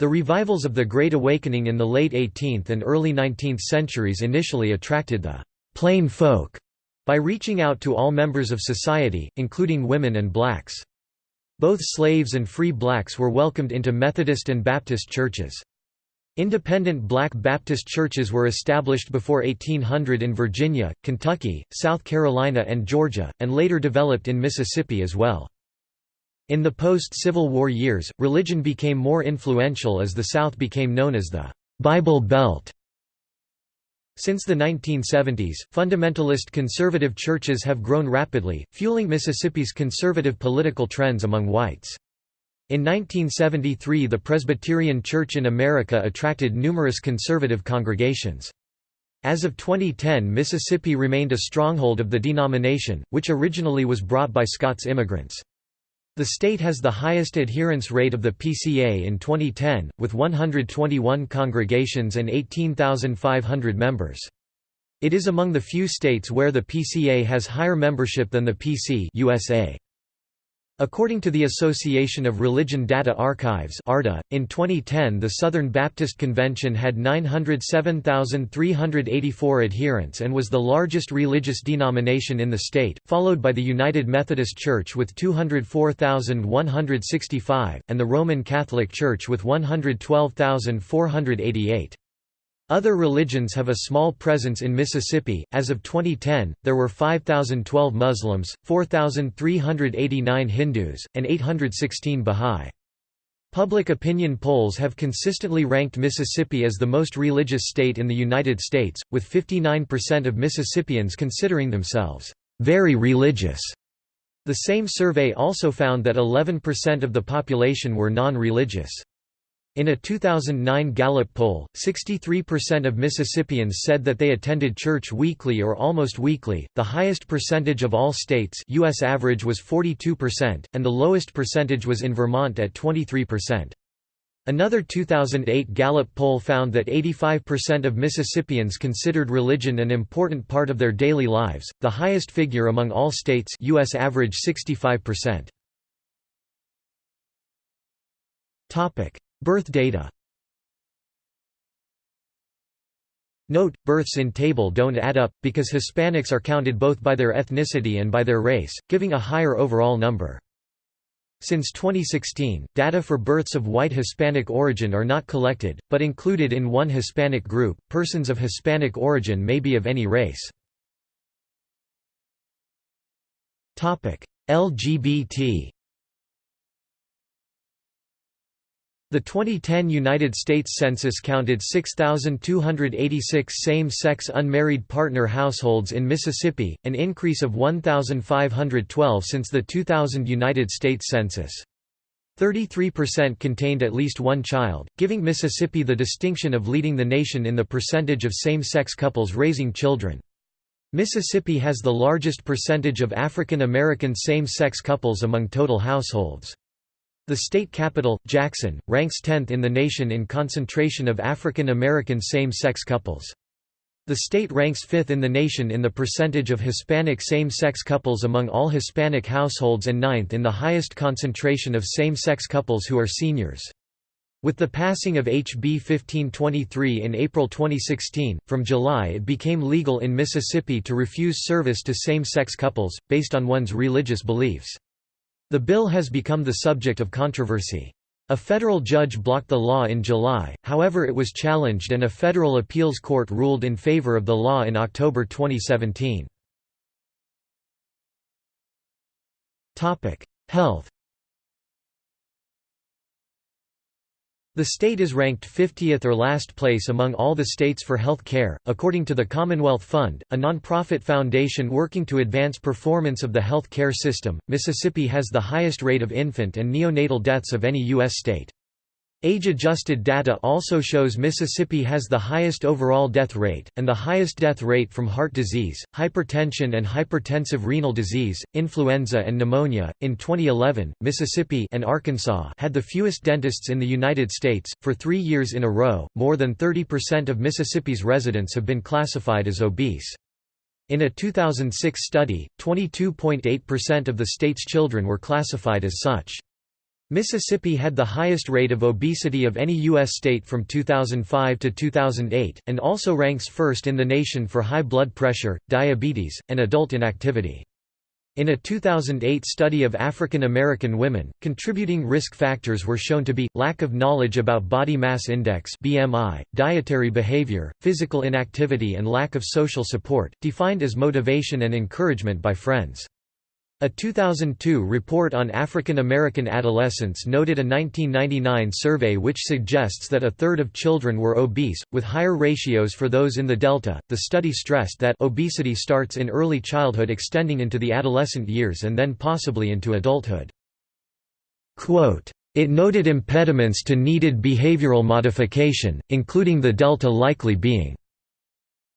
The revivals of the Great Awakening in the late 18th and early 19th centuries initially attracted the plain folk by reaching out to all members of society, including women and blacks. Both slaves and free blacks were welcomed into Methodist and Baptist churches. Independent black Baptist churches were established before 1800 in Virginia, Kentucky, South Carolina and Georgia, and later developed in Mississippi as well. In the post-Civil War years, religion became more influential as the South became known as the «Bible Belt». Since the 1970s, fundamentalist conservative churches have grown rapidly, fueling Mississippi's conservative political trends among whites. In 1973 the Presbyterian Church in America attracted numerous conservative congregations. As of 2010 Mississippi remained a stronghold of the denomination, which originally was brought by Scots immigrants. The state has the highest adherence rate of the PCA in 2010, with 121 congregations and 18,500 members. It is among the few states where the PCA has higher membership than the PC USA. According to the Association of Religion Data Archives (ARDA), in 2010 the Southern Baptist Convention had 907,384 adherents and was the largest religious denomination in the state, followed by the United Methodist Church with 204,165, and the Roman Catholic Church with 112,488. Other religions have a small presence in Mississippi. As of 2010, there were 5,012 Muslims, 4,389 Hindus, and 816 Bahá'í. Public opinion polls have consistently ranked Mississippi as the most religious state in the United States, with 59% of Mississippians considering themselves very religious. The same survey also found that 11% of the population were non-religious. In a 2009 Gallup poll, 63% of Mississippians said that they attended church weekly or almost weekly, the highest percentage of all states US average was 42%, and the lowest percentage was in Vermont at 23%. Another 2008 Gallup poll found that 85% of Mississippians considered religion an important part of their daily lives, the highest figure among all states US average 65%. Birth data Note, births in table don't add up, because Hispanics are counted both by their ethnicity and by their race, giving a higher overall number. Since 2016, data for births of white Hispanic origin are not collected, but included in one Hispanic group. Persons of Hispanic origin may be of any race. LGBT The 2010 United States Census counted 6,286 same-sex unmarried partner households in Mississippi, an increase of 1,512 since the 2000 United States Census. 33% contained at least one child, giving Mississippi the distinction of leading the nation in the percentage of same-sex couples raising children. Mississippi has the largest percentage of African American same-sex couples among total households. The state capital, Jackson, ranks 10th in the nation in concentration of African American same-sex couples. The state ranks 5th in the nation in the percentage of Hispanic same-sex couples among all Hispanic households and 9th in the highest concentration of same-sex couples who are seniors. With the passing of HB 1523 in April 2016, from July it became legal in Mississippi to refuse service to same-sex couples, based on one's religious beliefs. The bill has become the subject of controversy. A federal judge blocked the law in July, however it was challenged and a federal appeals court ruled in favor of the law in October 2017. Health The state is ranked 50th or last place among all the states for health care, according to the Commonwealth Fund, a nonprofit foundation working to advance performance of the health care system. Mississippi has the highest rate of infant and neonatal deaths of any U.S. state. Age-adjusted data also shows Mississippi has the highest overall death rate, and the highest death rate from heart disease, hypertension and hypertensive renal disease, influenza and pneumonia. In 2011, Mississippi and Arkansas had the fewest dentists in the United States. For three years in a row, more than 30% of Mississippi's residents have been classified as obese. In a 2006 study, 22.8% of the state's children were classified as such. Mississippi had the highest rate of obesity of any U.S. state from 2005 to 2008, and also ranks first in the nation for high blood pressure, diabetes, and adult inactivity. In a 2008 study of African American women, contributing risk factors were shown to be, lack of knowledge about body mass index BMI, dietary behavior, physical inactivity and lack of social support, defined as motivation and encouragement by friends. A 2002 report on African American adolescents noted a 1999 survey which suggests that a third of children were obese, with higher ratios for those in the Delta. The study stressed that obesity starts in early childhood extending into the adolescent years and then possibly into adulthood. Quote, it noted impediments to needed behavioral modification, including the delta likely being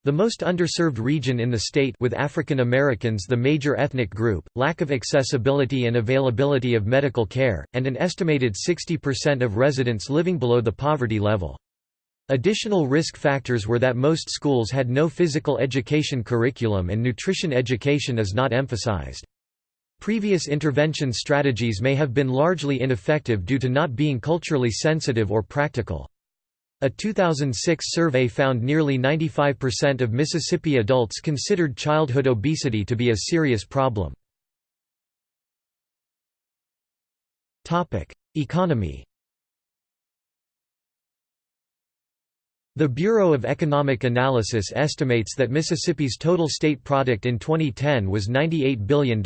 the most underserved region in the state with African Americans the major ethnic group, lack of accessibility and availability of medical care, and an estimated 60% of residents living below the poverty level. Additional risk factors were that most schools had no physical education curriculum and nutrition education is not emphasized. Previous intervention strategies may have been largely ineffective due to not being culturally sensitive or practical. A 2006 survey found nearly 95% of Mississippi adults considered childhood obesity to be a serious problem. Economy The Bureau of Economic Analysis estimates that Mississippi's total state product in 2010 was $98 billion.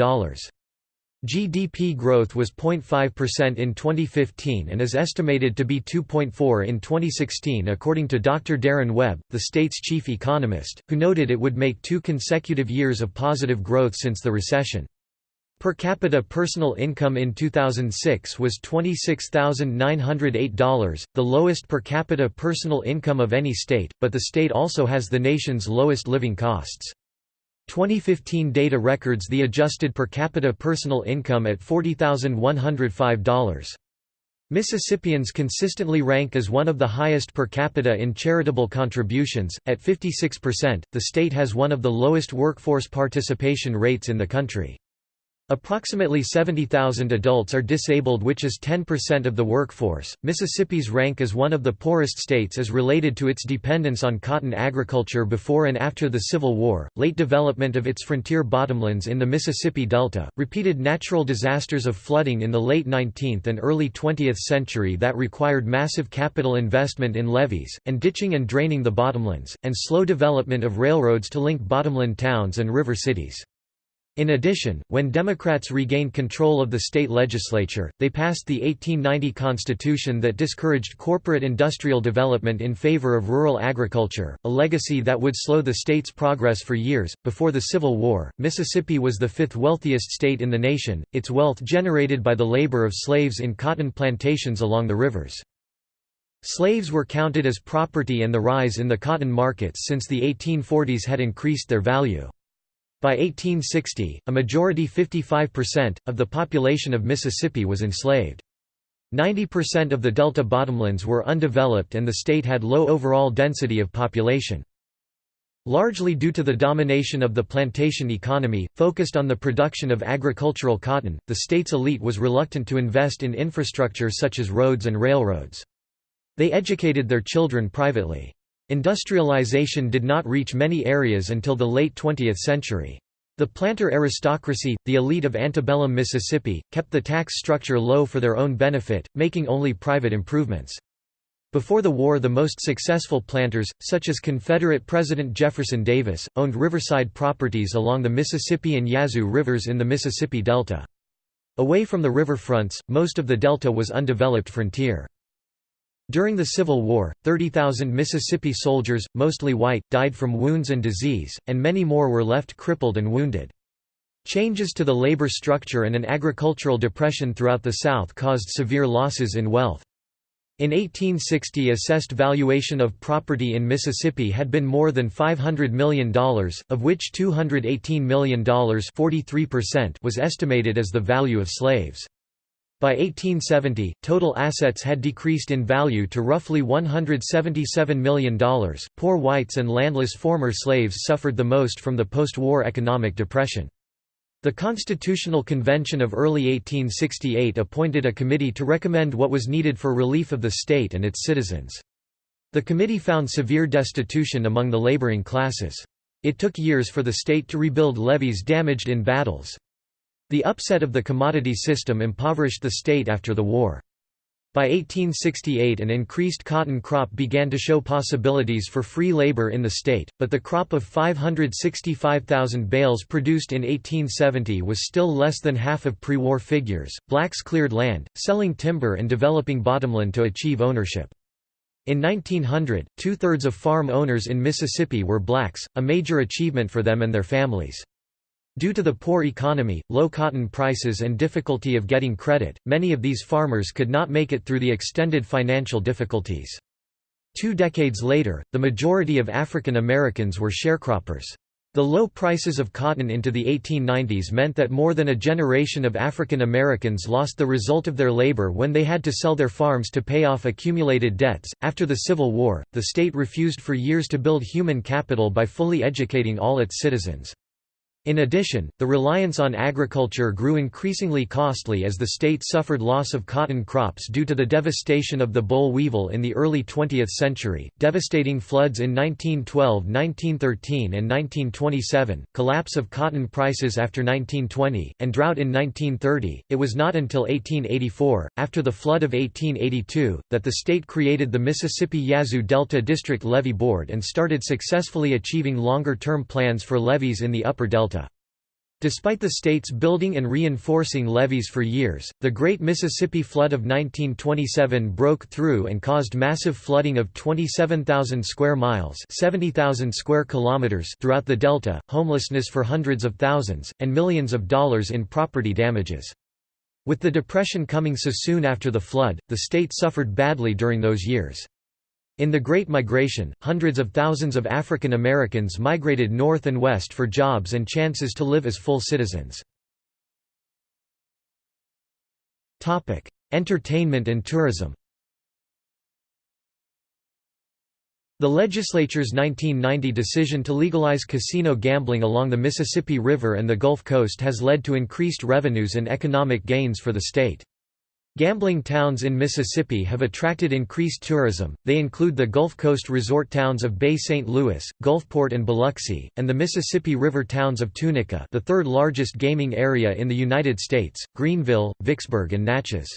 GDP growth was 0.5% in 2015 and is estimated to be 2.4 in 2016 according to Dr. Darrin Webb, the state's chief economist, who noted it would make two consecutive years of positive growth since the recession. Per capita personal income in 2006 was $26,908, the lowest per capita personal income of any state, but the state also has the nation's lowest living costs. 2015 data records the adjusted per capita personal income at $40,105. Mississippians consistently rank as one of the highest per capita in charitable contributions, at 56%. The state has one of the lowest workforce participation rates in the country. Approximately 70,000 adults are disabled, which is 10% of the workforce. Mississippi's rank as one of the poorest states is related to its dependence on cotton agriculture before and after the Civil War, late development of its frontier bottomlands in the Mississippi Delta, repeated natural disasters of flooding in the late 19th and early 20th century that required massive capital investment in levees, and ditching and draining the bottomlands, and slow development of railroads to link bottomland towns and river cities. In addition, when Democrats regained control of the state legislature, they passed the 1890 Constitution that discouraged corporate industrial development in favor of rural agriculture, a legacy that would slow the state's progress for years. Before the Civil War, Mississippi was the fifth wealthiest state in the nation, its wealth generated by the labor of slaves in cotton plantations along the rivers. Slaves were counted as property and the rise in the cotton markets since the 1840s had increased their value. By 1860, a majority 55%, of the population of Mississippi was enslaved. 90% of the Delta bottomlands were undeveloped and the state had low overall density of population. Largely due to the domination of the plantation economy, focused on the production of agricultural cotton, the state's elite was reluctant to invest in infrastructure such as roads and railroads. They educated their children privately. Industrialization did not reach many areas until the late 20th century. The planter aristocracy, the elite of antebellum Mississippi, kept the tax structure low for their own benefit, making only private improvements. Before the war the most successful planters, such as Confederate President Jefferson Davis, owned riverside properties along the Mississippi and Yazoo rivers in the Mississippi Delta. Away from the riverfronts, most of the delta was undeveloped frontier. During the Civil War, 30,000 Mississippi soldiers, mostly white, died from wounds and disease, and many more were left crippled and wounded. Changes to the labor structure and an agricultural depression throughout the South caused severe losses in wealth. In 1860 assessed valuation of property in Mississippi had been more than $500 million, of which $218 million was estimated as the value of slaves. By 1870, total assets had decreased in value to roughly $177 million. Poor whites and landless former slaves suffered the most from the post war economic depression. The Constitutional Convention of early 1868 appointed a committee to recommend what was needed for relief of the state and its citizens. The committee found severe destitution among the laboring classes. It took years for the state to rebuild levees damaged in battles. The upset of the commodity system impoverished the state after the war. By 1868 an increased cotton crop began to show possibilities for free labor in the state, but the crop of 565,000 bales produced in 1870 was still less than half of pre-war figures. Blacks cleared land, selling timber and developing bottomland to achieve ownership. In 1900, two-thirds of farm owners in Mississippi were blacks, a major achievement for them and their families. Due to the poor economy, low cotton prices and difficulty of getting credit, many of these farmers could not make it through the extended financial difficulties. Two decades later, the majority of African Americans were sharecroppers. The low prices of cotton into the 1890s meant that more than a generation of African Americans lost the result of their labor when they had to sell their farms to pay off accumulated debts. After the Civil War, the state refused for years to build human capital by fully educating all its citizens. In addition, the reliance on agriculture grew increasingly costly as the state suffered loss of cotton crops due to the devastation of the boll weevil in the early 20th century, devastating floods in 1912 1913 and 1927, collapse of cotton prices after 1920, and drought in 1930. It was not until 1884, after the flood of 1882, that the state created the Mississippi Yazoo Delta District Levee Board and started successfully achieving longer-term plans for levees in the upper delta. Despite the states building and reinforcing levees for years, the Great Mississippi Flood of 1927 broke through and caused massive flooding of 27,000 square miles 70,000 square kilometers throughout the delta, homelessness for hundreds of thousands, and millions of dollars in property damages. With the Depression coming so soon after the flood, the state suffered badly during those years. In the Great Migration, hundreds of thousands of African Americans migrated north and west for jobs and chances to live as full citizens. Entertainment and tourism The legislature's 1990 decision to legalize casino gambling along the Mississippi River and the Gulf Coast has led to increased revenues and economic gains for the state. Gambling towns in Mississippi have attracted increased tourism, they include the Gulf Coast resort towns of Bay St. Louis, Gulfport and Biloxi, and the Mississippi River towns of Tunica the third largest gaming area in the United States, Greenville, Vicksburg and Natchez.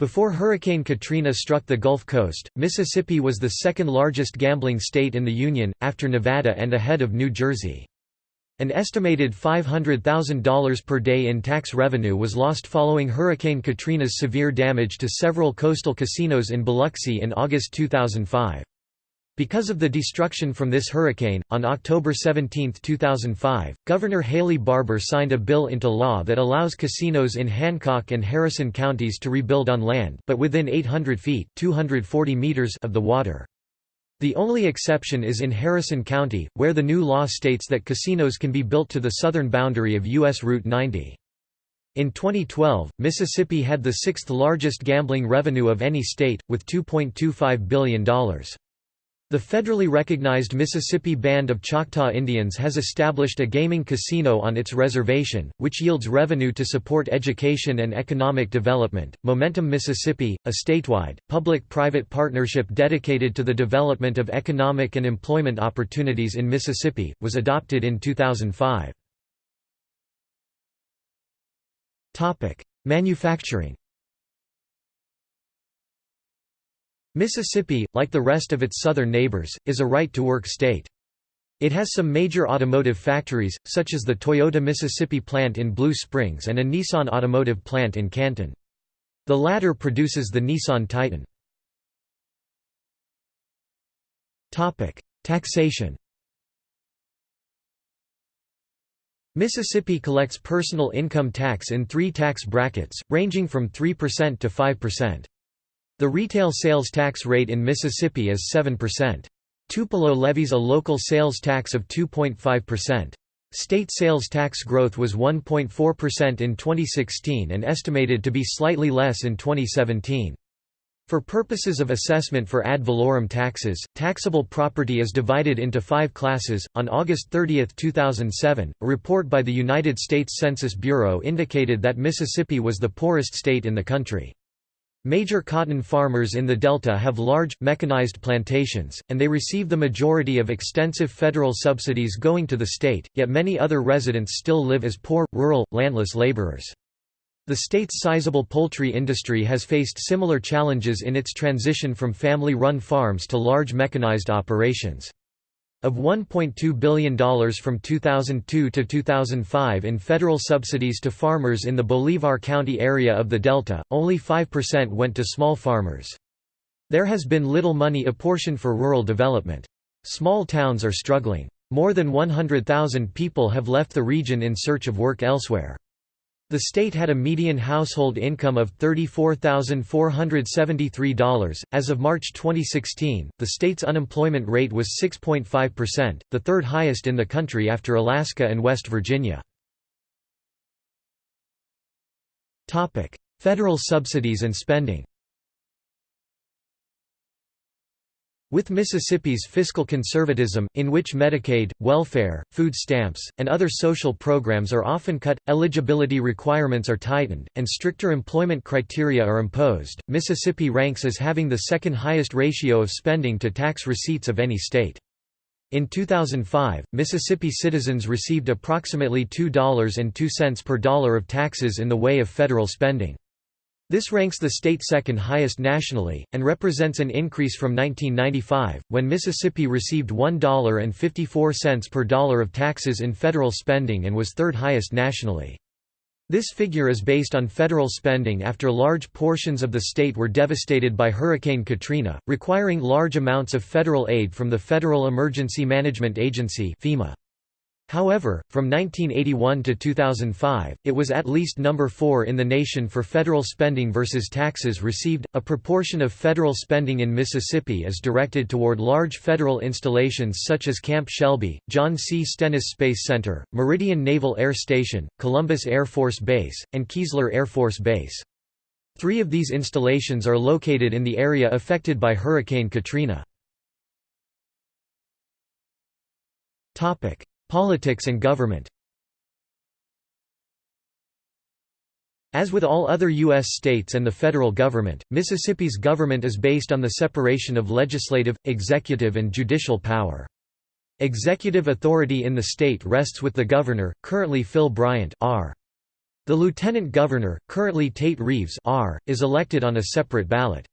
Before Hurricane Katrina struck the Gulf Coast, Mississippi was the second largest gambling state in the Union, after Nevada and ahead of New Jersey. An estimated $500,000 per day in tax revenue was lost following Hurricane Katrina's severe damage to several coastal casinos in Biloxi in August 2005. Because of the destruction from this hurricane, on October 17, 2005, Governor Haley Barbour signed a bill into law that allows casinos in Hancock and Harrison counties to rebuild on land but within 800 feet 240 meters of the water. The only exception is in Harrison County, where the new law states that casinos can be built to the southern boundary of U.S. Route 90. In 2012, Mississippi had the sixth largest gambling revenue of any state, with $2.25 billion. The federally recognized Mississippi Band of Choctaw Indians has established a gaming casino on its reservation, which yields revenue to support education and economic development. Momentum Mississippi, a statewide, public private partnership dedicated to the development of economic and employment opportunities in Mississippi, was adopted in 2005. Manufacturing Mississippi, like the rest of its southern neighbors, is a right-to-work state. It has some major automotive factories, such as the Toyota Mississippi plant in Blue Springs and a Nissan automotive plant in Canton. The latter produces the Nissan Titan. Taxation Mississippi collects personal income tax in three tax brackets, ranging from 3% to 5%. The retail sales tax rate in Mississippi is 7%. Tupelo levies a local sales tax of 2.5%. State sales tax growth was 1.4% in 2016 and estimated to be slightly less in 2017. For purposes of assessment for ad valorem taxes, taxable property is divided into five classes. On August 30, 2007, a report by the United States Census Bureau indicated that Mississippi was the poorest state in the country. Major cotton farmers in the Delta have large, mechanized plantations, and they receive the majority of extensive federal subsidies going to the state, yet many other residents still live as poor, rural, landless laborers. The state's sizable poultry industry has faced similar challenges in its transition from family-run farms to large mechanized operations. Of $1.2 billion from 2002 to 2005 in federal subsidies to farmers in the Bolivar County area of the Delta, only 5% went to small farmers. There has been little money apportioned for rural development. Small towns are struggling. More than 100,000 people have left the region in search of work elsewhere. The state had a median household income of $34,473. As of March 2016, the state's unemployment rate was 6.5%, the third highest in the country after Alaska and West Virginia. Federal subsidies and spending With Mississippi's fiscal conservatism, in which Medicaid, welfare, food stamps, and other social programs are often cut, eligibility requirements are tightened, and stricter employment criteria are imposed, Mississippi ranks as having the second highest ratio of spending to tax receipts of any state. In 2005, Mississippi citizens received approximately $2.02 per dollar of taxes in the way of federal spending. This ranks the state second highest nationally, and represents an increase from 1995, when Mississippi received $1.54 per dollar of taxes in federal spending and was third highest nationally. This figure is based on federal spending after large portions of the state were devastated by Hurricane Katrina, requiring large amounts of federal aid from the Federal Emergency Management Agency FEMA. However, from 1981 to 2005, it was at least number 4 in the nation for federal spending versus taxes received. A proportion of federal spending in Mississippi is directed toward large federal installations such as Camp Shelby, John C. Stennis Space Center, Meridian Naval Air Station, Columbus Air Force Base, and Keesler Air Force Base. Three of these installations are located in the area affected by Hurricane Katrina. Topic: Politics and government As with all other U.S. states and the federal government, Mississippi's government is based on the separation of legislative, executive and judicial power. Executive authority in the state rests with the governor, currently Phil Bryant R. The lieutenant governor, currently Tate Reeves R., is elected on a separate ballot.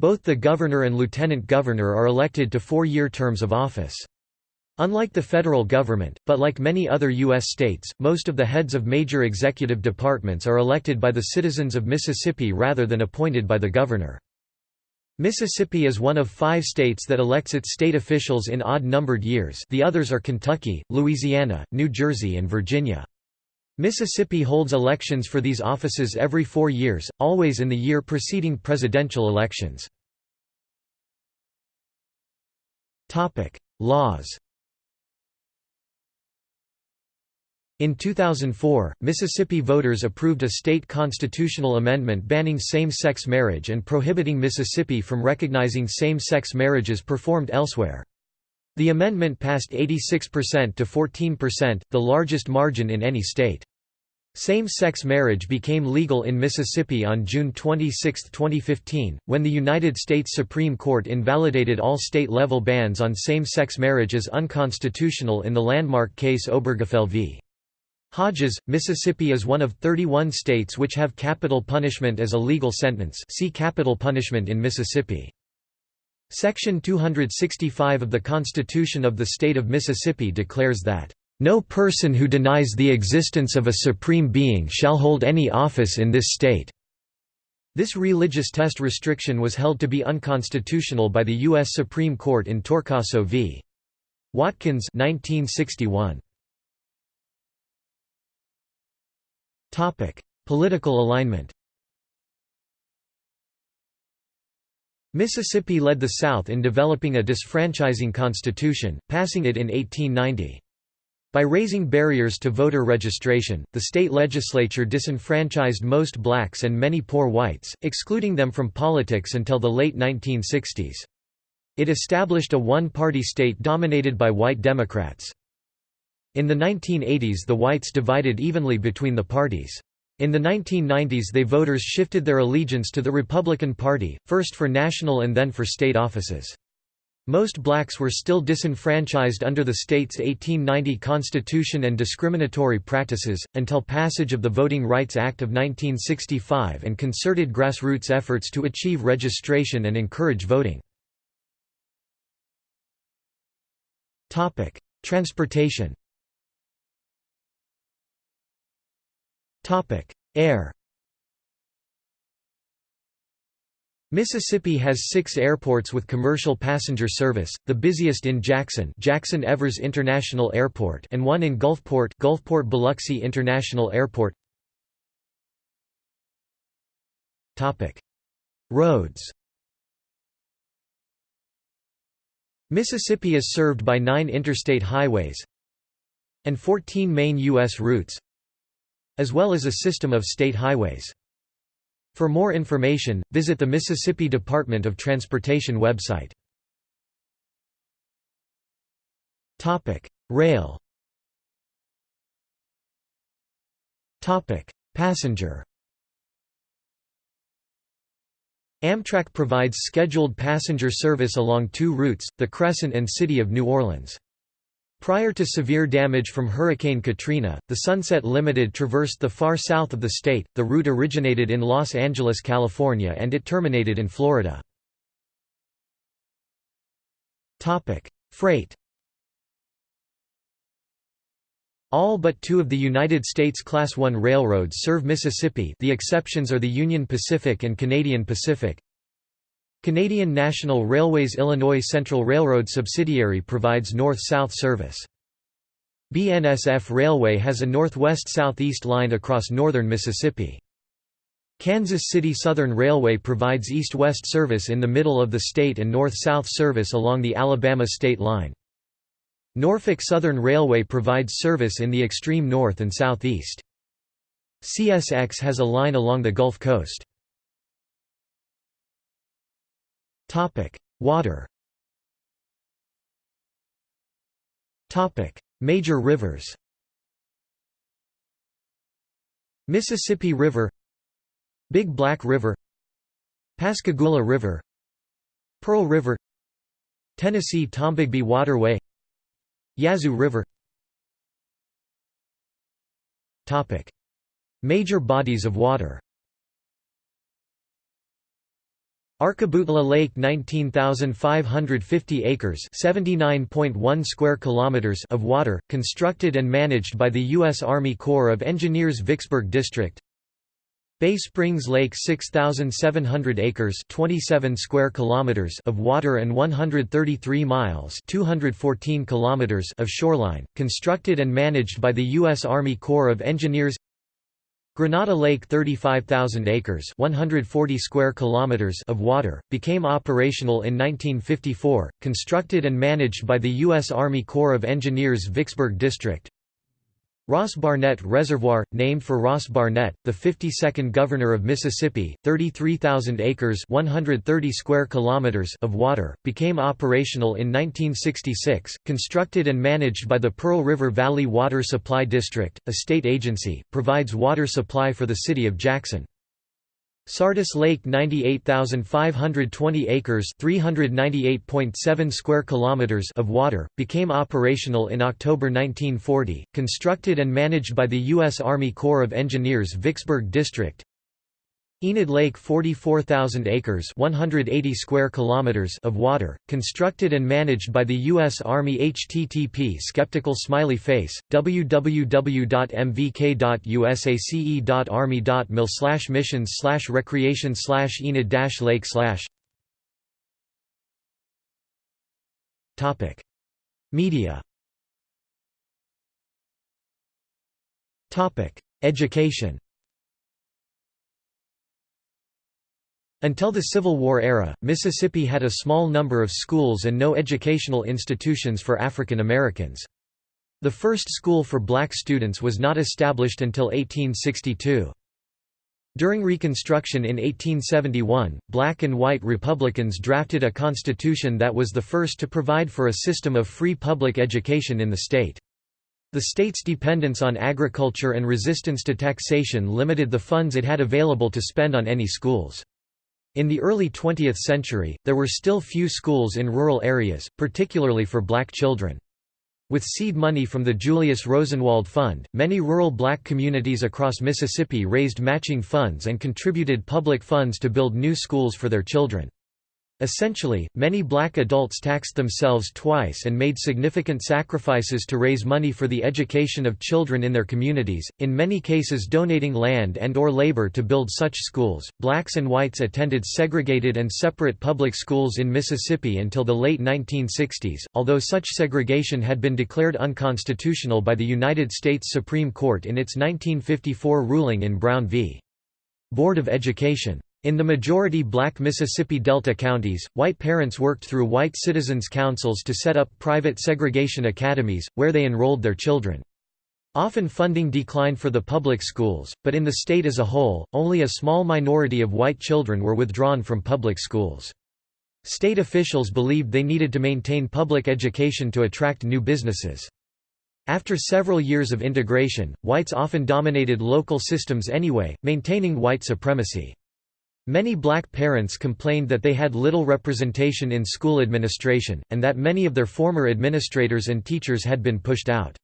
Both the governor and lieutenant governor are elected to four-year terms of office. Unlike the federal government, but like many other U.S. states, most of the heads of major executive departments are elected by the citizens of Mississippi rather than appointed by the governor. Mississippi is one of five states that elects its state officials in odd-numbered years the others are Kentucky, Louisiana, New Jersey and Virginia. Mississippi holds elections for these offices every four years, always in the year preceding presidential elections. Laws In 2004, Mississippi voters approved a state constitutional amendment banning same-sex marriage and prohibiting Mississippi from recognizing same-sex marriages performed elsewhere. The amendment passed 86% to 14%, the largest margin in any state. Same-sex marriage became legal in Mississippi on June 26, 2015, when the United States Supreme Court invalidated all state-level bans on same-sex marriage as unconstitutional in the landmark case Obergefell v. Hodges, Mississippi is one of 31 states which have capital punishment as a legal sentence see capital punishment in Mississippi. Section 265 of the Constitution of the State of Mississippi declares that, "...no person who denies the existence of a supreme being shall hold any office in this state." This religious test restriction was held to be unconstitutional by the U.S. Supreme Court in Torcaso v. Watkins 1961. Topic: Political alignment. Mississippi led the South in developing a disfranchising constitution, passing it in 1890. By raising barriers to voter registration, the state legislature disenfranchised most blacks and many poor whites, excluding them from politics until the late 1960s. It established a one-party state dominated by white Democrats. In the 1980s the whites divided evenly between the parties. In the 1990s they voters shifted their allegiance to the Republican Party, first for national and then for state offices. Most blacks were still disenfranchised under the state's 1890 constitution and discriminatory practices, until passage of the Voting Rights Act of 1965 and concerted grassroots efforts to achieve registration and encourage voting. Transportation Air. Mississippi has six airports with commercial passenger service, the busiest in Jackson Jackson Evers International Airport and one in Gulfport Gulfport Biloxi International Airport. Roads. Mississippi is served by nine interstate highways and 14 main U.S. routes as well as a system of state highways. For more information, visit the Mississippi Department of Transportation website. Rail Passenger Amtrak provides scheduled passenger service along two routes, the Crescent and City of New Orleans. Prior to severe damage from Hurricane Katrina, the Sunset Limited traversed the far south of the state. The route originated in Los Angeles, California and it terminated in Florida. Topic: Freight. All but two of the United States Class I railroads serve Mississippi the exceptions are the Union Pacific and Canadian Pacific. Canadian National Railways Illinois Central Railroad subsidiary provides north-south service. BNSF Railway has a northwest-southeast line across northern Mississippi. Kansas City Southern Railway provides east-west service in the middle of the state and north-south service along the Alabama state line. Norfolk Southern Railway provides service in the extreme north and southeast. CSX has a line along the Gulf Coast. Water. Topic: Major rivers. Mississippi River. Big Black River. Pascagoula River. Pearl River. Tennessee Tombigbee Waterway. Yazoo River. Topic: Major bodies of water Arkabutla Lake 19,550 acres 79.1 square kilometers of water, constructed and managed by the U.S. Army Corps of Engineers Vicksburg District Bay Springs Lake 6,700 acres 27 square kilometers of water and 133 miles 214 kilometers of shoreline, constructed and managed by the U.S. Army Corps of Engineers Grenada Lake 35,000 acres 140 square kilometers of water, became operational in 1954, constructed and managed by the U.S. Army Corps of Engineers Vicksburg District. Ross Barnett Reservoir, named for Ross Barnett, the 52nd Governor of Mississippi, 33,000 acres 130 square kilometers of water, became operational in 1966, constructed and managed by the Pearl River Valley Water Supply District, a state agency, provides water supply for the city of Jackson. Sardis Lake 98,520 acres 398.7 square kilometers of water, became operational in October 1940, constructed and managed by the U.S. Army Corps of Engineers Vicksburg District Enid Lake 44,000 acres 180 square kilometers of water, constructed and managed by the U.S. Army http skeptical smiley face, www.mvk.usace.army.mil slash missions slash recreation slash enid dash lake slash Media Education Until the Civil War era, Mississippi had a small number of schools and no educational institutions for African Americans. The first school for black students was not established until 1862. During Reconstruction in 1871, black and white Republicans drafted a constitution that was the first to provide for a system of free public education in the state. The state's dependence on agriculture and resistance to taxation limited the funds it had available to spend on any schools. In the early 20th century, there were still few schools in rural areas, particularly for black children. With seed money from the Julius Rosenwald Fund, many rural black communities across Mississippi raised matching funds and contributed public funds to build new schools for their children. Essentially, many black adults taxed themselves twice and made significant sacrifices to raise money for the education of children in their communities, in many cases donating land and or labor to build such schools. Blacks and whites attended segregated and separate public schools in Mississippi until the late 1960s, although such segregation had been declared unconstitutional by the United States Supreme Court in its 1954 ruling in Brown v. Board of Education. In the majority black Mississippi Delta counties, white parents worked through white citizens' councils to set up private segregation academies, where they enrolled their children. Often funding declined for the public schools, but in the state as a whole, only a small minority of white children were withdrawn from public schools. State officials believed they needed to maintain public education to attract new businesses. After several years of integration, whites often dominated local systems anyway, maintaining white supremacy. Many black parents complained that they had little representation in school administration, and that many of their former administrators and teachers had been pushed out.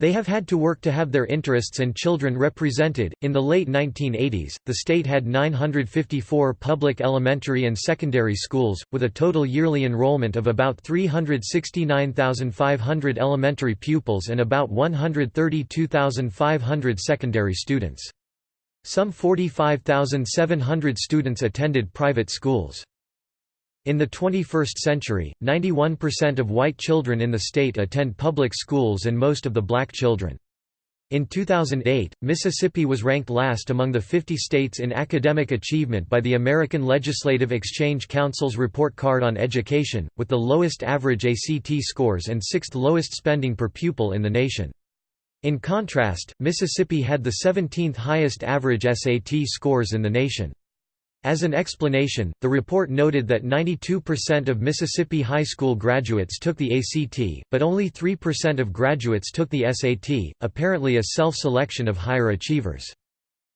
They have had to work to have their interests and children represented. In the late 1980s, the state had 954 public elementary and secondary schools, with a total yearly enrollment of about 369,500 elementary pupils and about 132,500 secondary students. Some 45,700 students attended private schools. In the 21st century, 91% of white children in the state attend public schools and most of the black children. In 2008, Mississippi was ranked last among the 50 states in academic achievement by the American Legislative Exchange Council's report card on education, with the lowest average ACT scores and sixth lowest spending per pupil in the nation. In contrast, Mississippi had the 17th highest average SAT scores in the nation. As an explanation, the report noted that 92% of Mississippi high school graduates took the ACT, but only 3% of graduates took the SAT, apparently a self-selection of higher achievers.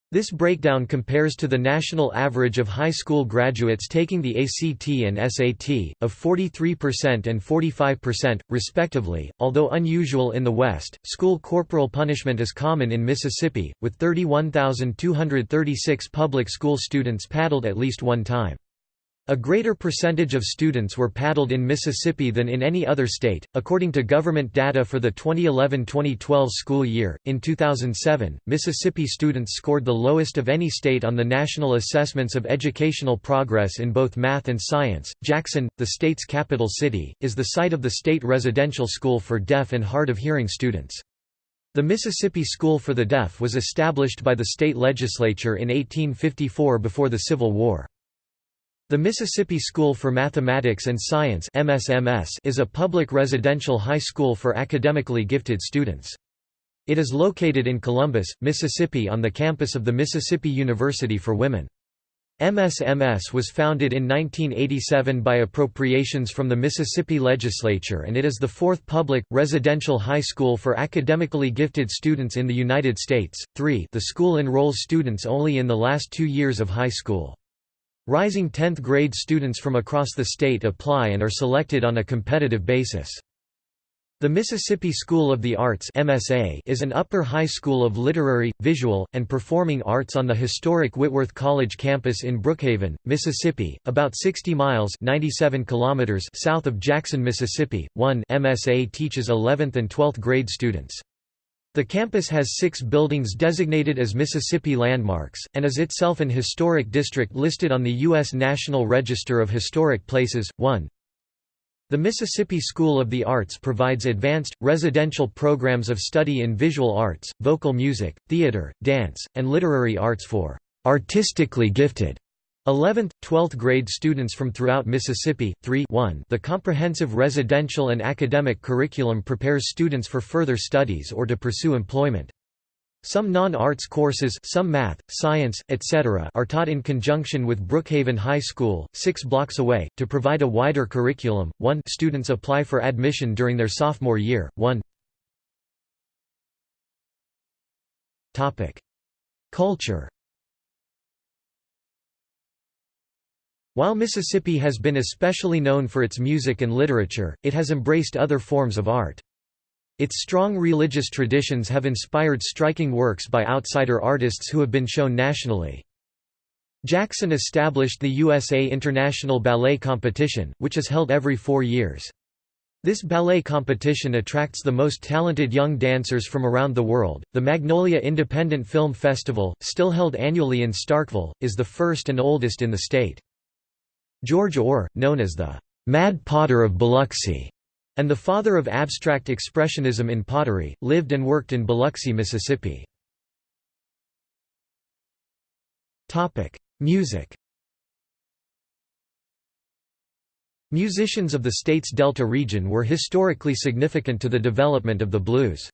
This breakdown compares to the national average of high school graduates taking the ACT and SAT, of 43% and 45%, respectively. Although unusual in the West, school corporal punishment is common in Mississippi, with 31,236 public school students paddled at least one time. A greater percentage of students were paddled in Mississippi than in any other state, according to government data for the 2011-2012 school year. In 2007, Mississippi students scored the lowest of any state on the National Assessments of Educational Progress in both math and science. Jackson, the state's capital city, is the site of the state residential school for deaf and hard of hearing students. The Mississippi School for the Deaf was established by the state legislature in 1854 before the Civil War. The Mississippi School for Mathematics and Science MSMS is a public residential high school for academically gifted students. It is located in Columbus, Mississippi on the campus of the Mississippi University for Women. MSMS was founded in 1987 by appropriations from the Mississippi legislature and it is the fourth public, residential high school for academically gifted students in the United States. 3 The school enrolls students only in the last two years of high school. Rising 10th grade students from across the state apply and are selected on a competitive basis. The Mississippi School of the Arts MSA is an upper high school of literary, visual, and performing arts on the historic Whitworth College campus in Brookhaven, Mississippi, about 60 miles 97 kilometers south of Jackson, Mississippi. 1 MSA teaches 11th and 12th grade students. The campus has six buildings designated as Mississippi landmarks, and is itself an historic district listed on the U.S. National Register of Historic Places. 1. The Mississippi School of the Arts provides advanced, residential programs of study in visual arts, vocal music, theater, dance, and literary arts for artistically gifted 11th, 12th grade students from throughout Mississippi. 3 1 The comprehensive residential and academic curriculum prepares students for further studies or to pursue employment. Some non-arts courses some math, science, etc. are taught in conjunction with Brookhaven High School, six blocks away, to provide a wider curriculum. 1 Students apply for admission during their sophomore year. 1 Culture While Mississippi has been especially known for its music and literature, it has embraced other forms of art. Its strong religious traditions have inspired striking works by outsider artists who have been shown nationally. Jackson established the USA International Ballet Competition, which is held every four years. This ballet competition attracts the most talented young dancers from around the world. The Magnolia Independent Film Festival, still held annually in Starkville, is the first and oldest in the state. George Ohr, known as the Mad Potter of Biloxi, and the father of abstract expressionism in pottery, lived and worked in Biloxi, Mississippi. Music Musicians of the state's Delta region were historically significant to the development of the blues.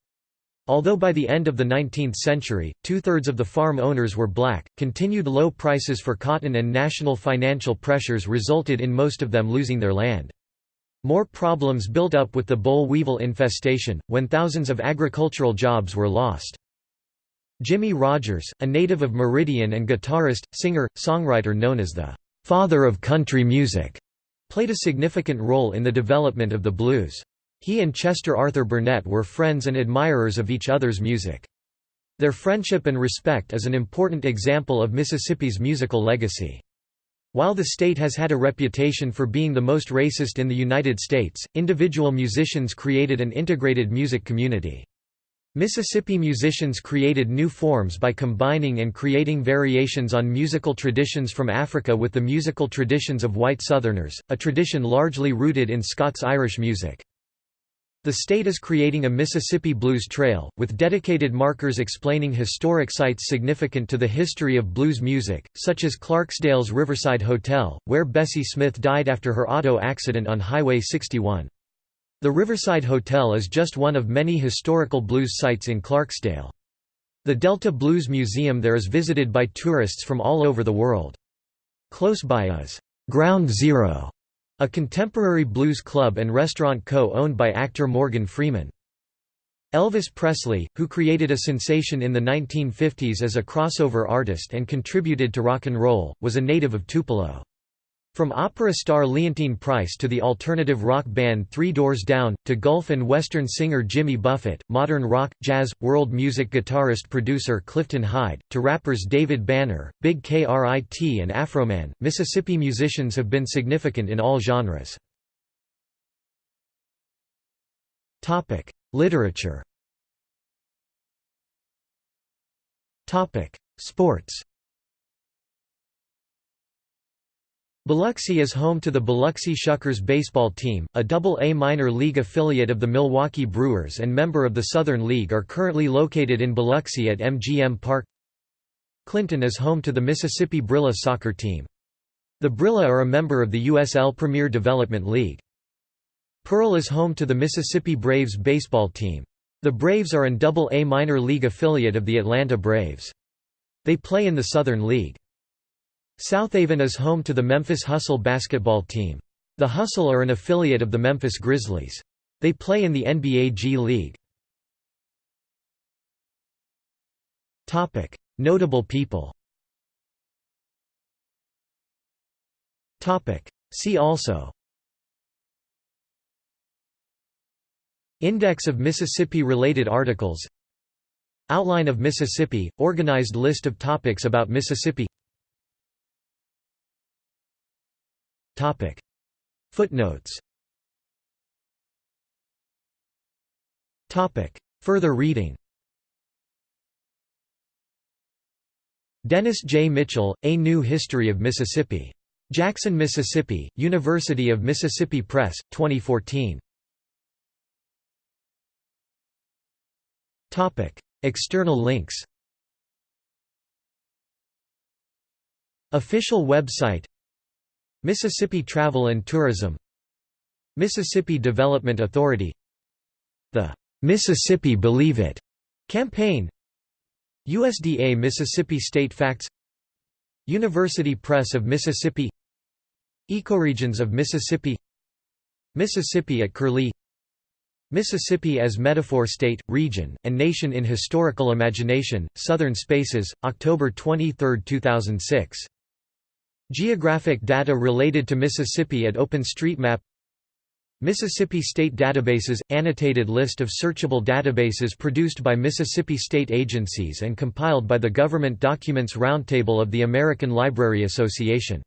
Although by the end of the 19th century, two-thirds of the farm owners were black, continued low prices for cotton and national financial pressures resulted in most of them losing their land. More problems built up with the boll weevil infestation, when thousands of agricultural jobs were lost. Jimmie Rodgers, a native of Meridian and guitarist, singer, songwriter known as the «father of country music», played a significant role in the development of the blues. He and Chester Arthur Burnett were friends and admirers of each other's music. Their friendship and respect is an important example of Mississippi's musical legacy. While the state has had a reputation for being the most racist in the United States, individual musicians created an integrated music community. Mississippi musicians created new forms by combining and creating variations on musical traditions from Africa with the musical traditions of white Southerners, a tradition largely rooted in Scots-Irish music. The state is creating a Mississippi Blues Trail, with dedicated markers explaining historic sites significant to the history of blues music, such as Clarksdale's Riverside Hotel, where Bessie Smith died after her auto accident on Highway 61. The Riverside Hotel is just one of many historical blues sites in Clarksdale. The Delta Blues Museum there is visited by tourists from all over the world. Close by is Ground Zero, a contemporary blues club and restaurant co-owned by actor Morgan Freeman. Elvis Presley, who created a sensation in the 1950s as a crossover artist and contributed to rock and roll, was a native of Tupelo. From opera star Leontyne Price to the alternative rock band Three Doors Down, to Gulf and Western singer Jimmy Buffett, modern rock, jazz, world music guitarist-producer Clifton Hyde, to rappers David Banner, Big K.R.I.T. and Afroman, Mississippi musicians have been significant in all genres. Literature Sports Biloxi is home to the Biloxi Shuckers baseball team, a double-A minor league affiliate of the Milwaukee Brewers and member of the Southern League are currently located in Biloxi at MGM Park. Clinton is home to the Mississippi Brilla soccer team. The Brilla are a member of the USL Premier Development League. Pearl is home to the Mississippi Braves baseball team. The Braves are an double-A minor league affiliate of the Atlanta Braves. They play in the Southern League. Southaven is home to the Memphis Hustle basketball team. The Hustle are an affiliate of the Memphis Grizzlies. They play in the NBA G League. Notable people See also Index of Mississippi-related articles Outline of Mississippi – organized list of topics about Mississippi Topic. Footnotes Topic. Further reading Dennis J. Mitchell, A New History of Mississippi. Jackson, Mississippi, University of Mississippi Press, 2014. External links Official website Mississippi Travel and Tourism Mississippi Development Authority The Mississippi Believe It campaign USDA Mississippi State Facts University Press of Mississippi Ecoregions of Mississippi Mississippi at Curlie Mississippi as Metaphor State, Region, and Nation in Historical Imagination, Southern Spaces, October 23, 2006. Geographic data related to Mississippi at OpenStreetMap Mississippi State Databases – Annotated list of searchable databases produced by Mississippi state agencies and compiled by the Government Documents Roundtable of the American Library Association